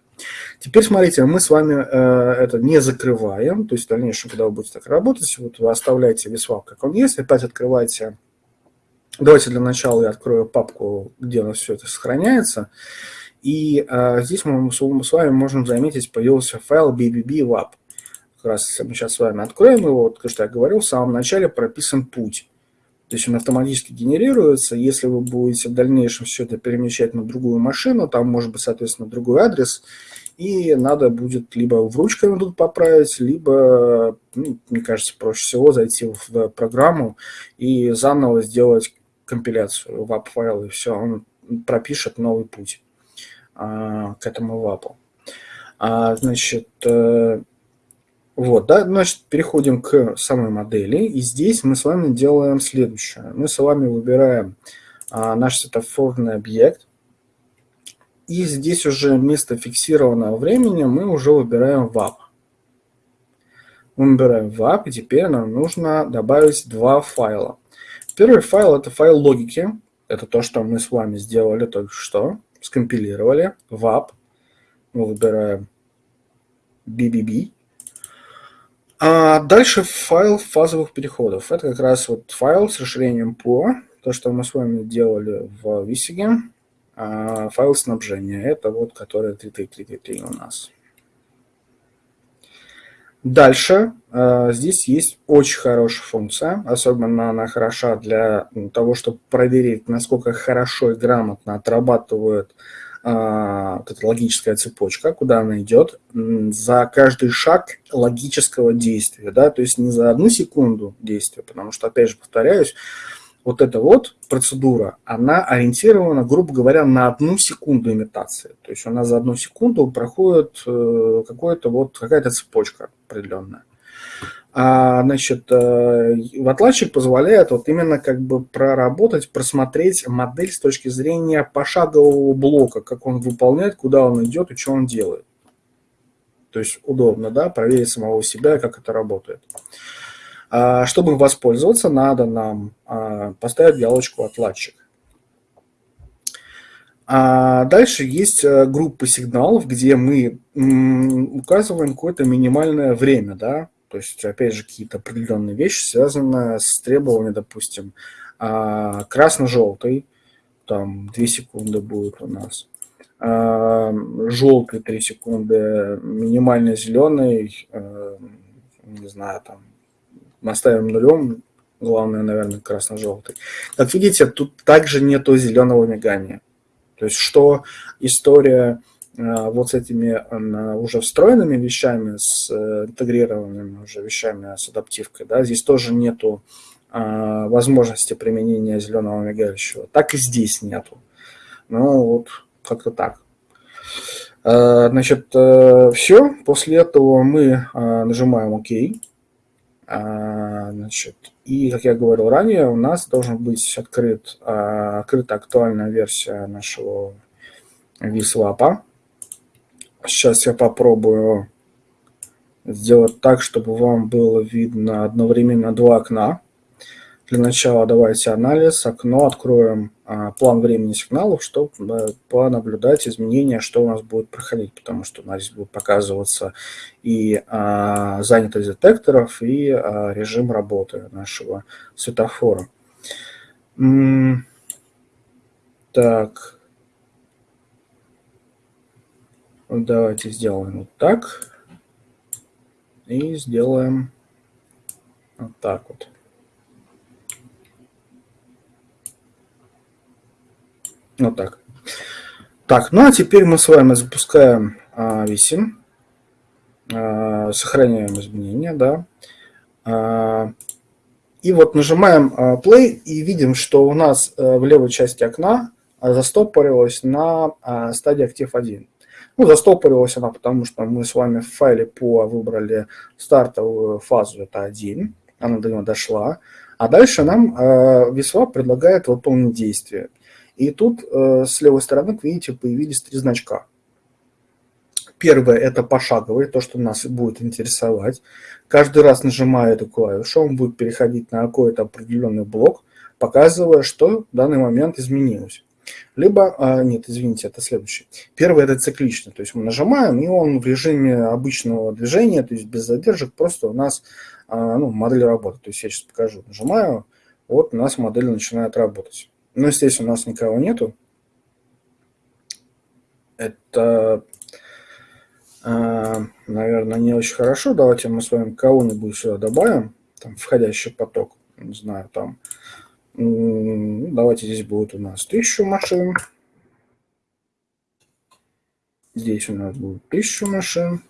Теперь смотрите, мы с вами э, это не закрываем, то есть в дальнейшем, когда вы будете так работать, вот вы оставляете VSWAP, как он есть, опять открываете, давайте для начала я открою папку, где у нас все это сохраняется, и э, здесь мы, мы с вами можем заметить, появился файл bbb.lab. Как раз мы сейчас с вами откроем его, вот, что я говорил, в самом начале прописан путь. То есть он автоматически генерируется. Если вы будете в дальнейшем все это перемещать на другую машину, там может быть, соответственно, другой адрес, и надо будет либо в ручками тут поправить, либо, ну, мне кажется, проще всего зайти в программу и заново сделать компиляцию вап файл, и все, он пропишет новый путь а, к этому вапу. А, значит, э, вот, да, значит, переходим к самой модели. И здесь мы с вами делаем следующее. Мы с вами выбираем а, наш светофорный объект. И здесь уже вместо фиксированного времени мы уже выбираем VAP. Мы выбираем VAP, и теперь нам нужно добавить два файла. Первый файл – это файл логики. Это то, что мы с вами сделали только что. Скомпилировали. VAP. Мы выбираем BBB. А дальше файл фазовых переходов. Это как раз вот файл с расширением по, то, что мы с вами делали в Висиге. А файл снабжения, это вот который 3333 у нас. Дальше э, здесь есть очень хорошая функция, особенно она хороша для того, чтобы проверить, насколько хорошо и грамотно отрабатывают а, вот эта логическая цепочка, куда она идет, за каждый шаг логического действия, да, то есть не за одну секунду действия, потому что, опять же, повторяюсь, вот эта вот процедура, она ориентирована, грубо говоря, на одну секунду имитации. То есть у нас за одну секунду проходит э, какая-то вот, какая-то цепочка определенная. А, значит, э, отладчик позволяет вот именно как бы проработать, просмотреть модель с точки зрения пошагового блока, как он выполняет, куда он идет и что он делает. То есть удобно, да, проверить самого себя, как это работает. А, чтобы воспользоваться, надо нам а, поставить галочку «Отладчик». А дальше есть э, группа сигналов, где мы указываем какое-то минимальное время, да, то есть, опять же, какие-то определенные вещи, связанные с требованием, допустим, а, красно-желтый, там 2 секунды будет у нас, а, желтый 3 секунды, минимально зеленый, э, не знаю, там, оставим нулем, главное, наверное, красно-желтый. Как видите, тут также нету зеленого мигания. То есть, что история вот с этими э, уже встроенными вещами, с э, интегрированными уже вещами с адаптивкой, да, здесь тоже нету возможности применения зеленого мигающего. Так и здесь нету. Ну, вот как-то так. Значит, все. После этого мы нажимаем ОК. Значит, и, как я говорил ранее, у нас должен быть открыт, открыта актуальная версия нашего VSWAP. Сейчас я попробую сделать так, чтобы вам было видно одновременно два окна. Для начала давайте анализ, окно, откроем а, план времени сигналов, чтобы а, понаблюдать изменения, что у нас будет проходить, потому что у нас будет показываться и а, занятость детекторов, и а, режим работы нашего светофора. Так. Давайте сделаем вот так. И сделаем вот так вот. Вот так. Так, ну а теперь мы с вами запускаем а, висим, а, сохраняем изменения, да. А, и вот нажимаем а, play и видим, что у нас а, в левой части окна застопорилась на а, стадии актив 1. Ну, застопорилась она, потому что мы с вами в файле по выбрали стартовую фазу, это 1, она до него дошла. А дальше нам э, VSWAP предлагает выполнить действие. И тут э, с левой стороны, как видите, появились три значка. Первое – это пошаговый, то, что нас будет интересовать. Каждый раз нажимая эту клавишу, он будет переходить на какой-то определенный блок, показывая, что в данный момент изменилось. Либо, а, нет, извините, это следующий. Первый – это циклично, то есть мы нажимаем, и он в режиме обычного движения, то есть без задержек, просто у нас а, ну, модель работает. То есть я сейчас покажу, нажимаю, вот у нас модель начинает работать. Но здесь у нас никого нету. Это, а, наверное, не очень хорошо. Давайте мы с вами кого-нибудь сюда добавим. Там входящий поток. Не знаю, там. Давайте здесь будет у нас 1000 машин. Здесь у нас будет 1000 машин.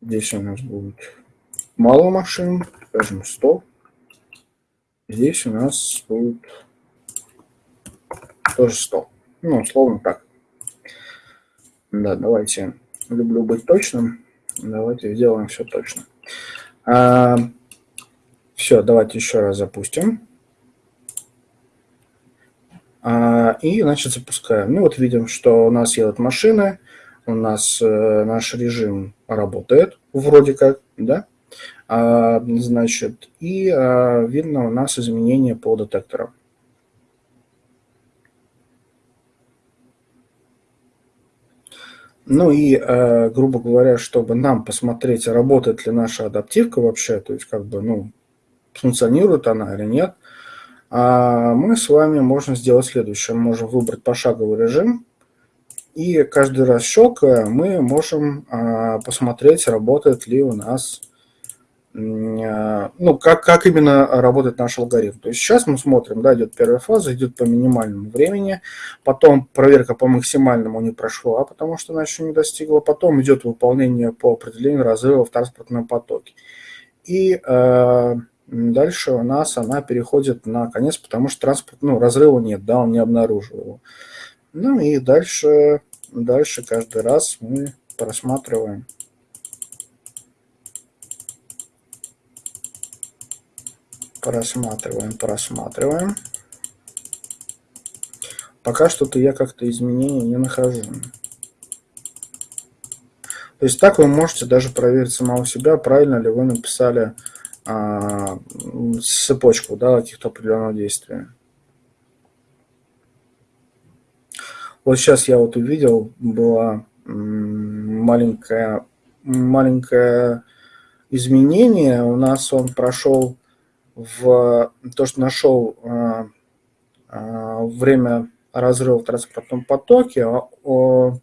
Здесь у нас будет мало машин, скажем 100. Здесь у нас будет тоже 100. Ну, условно так. Да, давайте, люблю быть точным. Давайте сделаем все точно. Все, давайте еще раз запустим. А, и, значит, запускаем. Ну, вот видим, что у нас едут машины, у нас э, наш режим работает, вроде как, да? А, значит, и а, видно у нас изменения по детекторам. Ну и, э, грубо говоря, чтобы нам посмотреть, работает ли наша адаптивка вообще, то есть как бы, ну, функционирует она или нет, а мы с вами можем сделать следующее. Мы можем выбрать пошаговый режим, и каждый раз щелкая мы можем а, посмотреть, работает ли у нас, а, ну, как, как именно работает наш алгоритм. То есть сейчас мы смотрим, да, идет первая фаза, идет по минимальному времени, потом проверка по максимальному не прошла, потому что она еще не достигла, потом идет выполнение по определению разрыва в транспортном потоке. И э, дальше у нас она переходит на конец, потому что транспорт, ну, разрыва нет, да, он не обнаружил его. Ну и дальше, дальше каждый раз мы просматриваем. Просматриваем, просматриваем. Пока что-то я как-то изменений не нахожу. То есть так вы можете даже проверить самого себя, правильно ли вы написали а, цепочку да, каких-то определенного действия. Вот сейчас я вот увидел, было маленькое, маленькое изменение. У нас он прошел в то, что нашел а, а, время разрыва в транспортном потоке,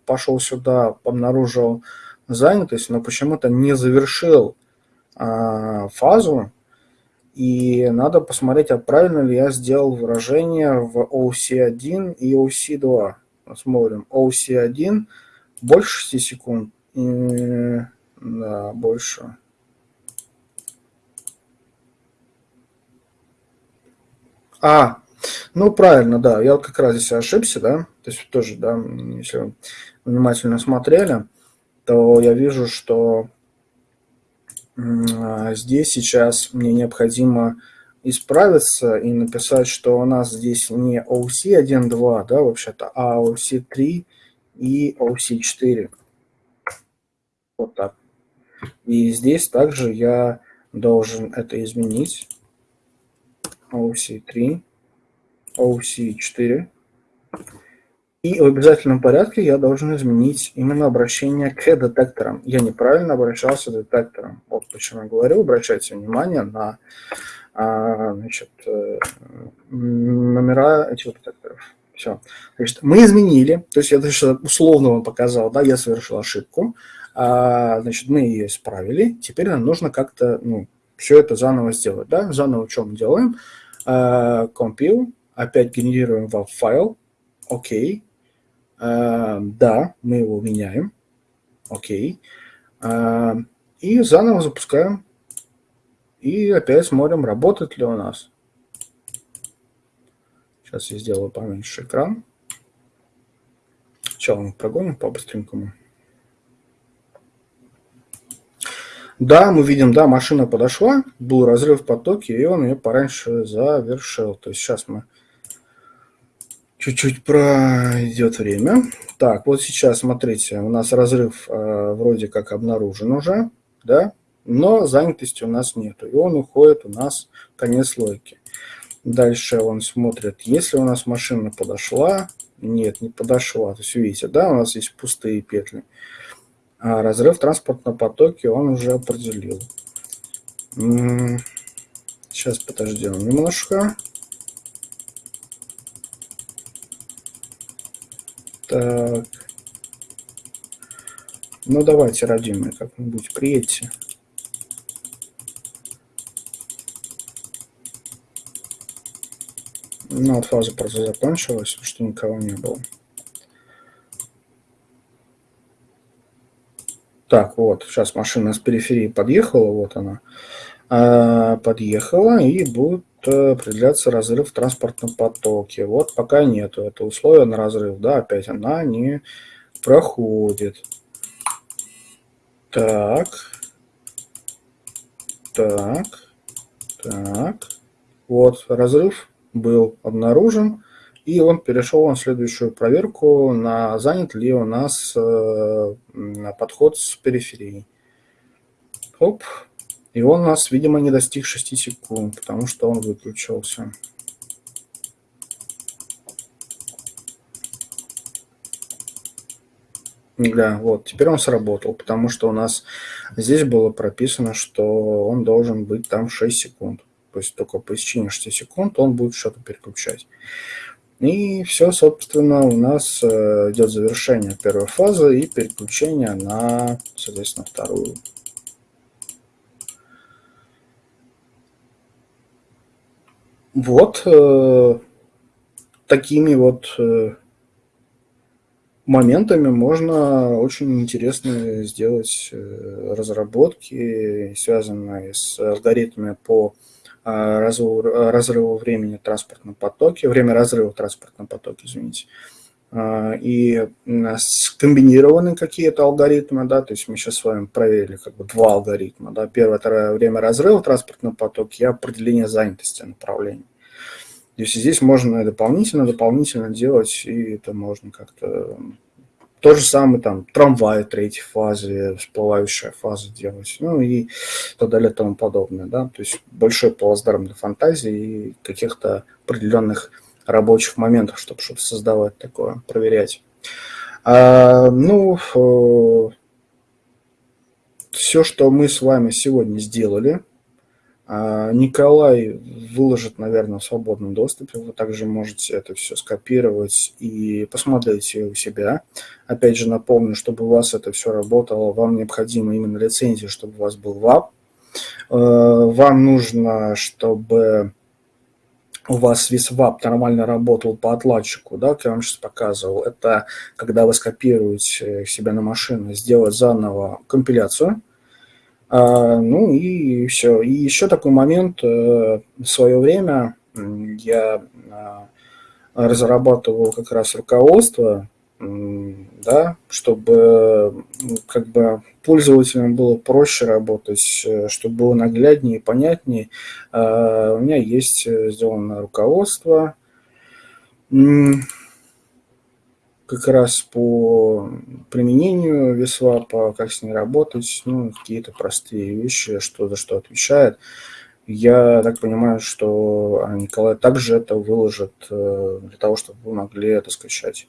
пошел сюда, обнаружил занятость, но почему-то не завершил фазу. И надо посмотреть, а правильно ли я сделал выражение в OC1 и OC2 смотрим, OC1 больше 6 секунд, и, да, больше. А, ну правильно, да, я как раз здесь ошибся, да, то есть тоже, да, если внимательно смотрели, то я вижу, что здесь сейчас мне необходимо исправиться и написать, что у нас здесь не OC 1.2, да, вообще-то, а OC 3 и OC 4. Вот так. И здесь также я должен это изменить. OC 3, OC 4. И в обязательном порядке я должен изменить именно обращение к детекторам. Я неправильно обращался к детекторам. Вот почему я говорю, обращайте внимание на а, значит, э, номера этих детекторов. Все. Значит, мы изменили, то есть я даже условно вам показал, да, я совершил ошибку, а, значит, мы ее исправили, теперь нам нужно как-то, ну, все это заново сделать, да, заново что мы делаем? А, compile, опять генерируем WAV файл, окей, а, да, мы его меняем, окей, а, и заново запускаем, и опять смотрим, работает ли у нас. Сейчас я сделаю поменьше экран. Сначала мы прогоним по-быстренькому. Да, мы видим, да, машина подошла, был разрыв в потоке, и он ее пораньше завершил. То есть сейчас мы чуть-чуть пройдет время. Так, вот сейчас, смотрите, у нас разрыв э, вроде как обнаружен уже, да, но занятости у нас нету, и он уходит у нас конец логики. Дальше он смотрит, если у нас машина подошла, нет, не подошла. То есть видите, да, у нас есть пустые петли. А разрыв в транспортном потоке он уже определил. Сейчас подождем немножко. Так. Ну давайте, родимые, как-нибудь приедьте. Ну, вот фаза просто закончилась, что никого не было. Так, вот, сейчас машина с периферии подъехала, вот она. А, подъехала и будет э, определяться разрыв в транспортном потоке. Вот пока нету это условие на разрыв, да, опять она не проходит. Так. Так. Так. Вот, разрыв был обнаружен, и он перешел на следующую проверку, на занят ли у нас э, подход с периферией. Оп. И он у нас, видимо, не достиг 6 секунд, потому что он выключился. Да, вот, теперь он сработал, потому что у нас здесь было прописано, что он должен быть там 6 секунд то есть только по истечении 6 секунд он будет что-то переключать. И все, собственно, у нас э, идет завершение первой фазы и переключение на, соответственно, вторую. Вот э, такими вот э, моментами можно очень интересно сделать разработки, связанные с алгоритмами по а, разрыва времени в транспортном потоке, время разрыва в транспортном потоке, извините, а, и скомбинированы какие-то алгоритмы, да, то есть мы сейчас с вами проверили как бы два алгоритма, да, первое это время разрыва в транспортном потоке и определение занятости направления. То есть здесь можно дополнительно, дополнительно делать, и это можно как-то то же самое там трамвай третьей фазы, всплывающая фаза делать, ну и так далее тому подобное, да, то есть большой плацдарм для фантазии и каких-то определенных рабочих моментов, чтобы что-то создавать такое, проверять. А, ну, э, все, что мы с вами сегодня сделали, а, Николай выложит, наверное, в свободном доступе. Вы также можете это все скопировать и посмотреть у себя. Опять же, напомню, чтобы у вас это все работало, вам необходима именно лицензия, чтобы у вас был ВАП. Э, вам нужно, чтобы у вас ВАП нормально работал по отладчику, да, как я вам сейчас показывал. Это когда вы скопируете себя на машину, сделать заново компиляцию – а, ну и все. И еще такой момент. Э, в свое время я а, разрабатывал как раз руководство, да, чтобы как бы пользователям было проще работать, э, чтобы было нагляднее и понятнее. А, у меня есть э, сделано руководство как раз по применению весвапа, как с ней работать, ну, какие-то простые вещи, что за что отвечает. Я так понимаю, что Николай также это выложит э, для того, чтобы вы могли это скачать.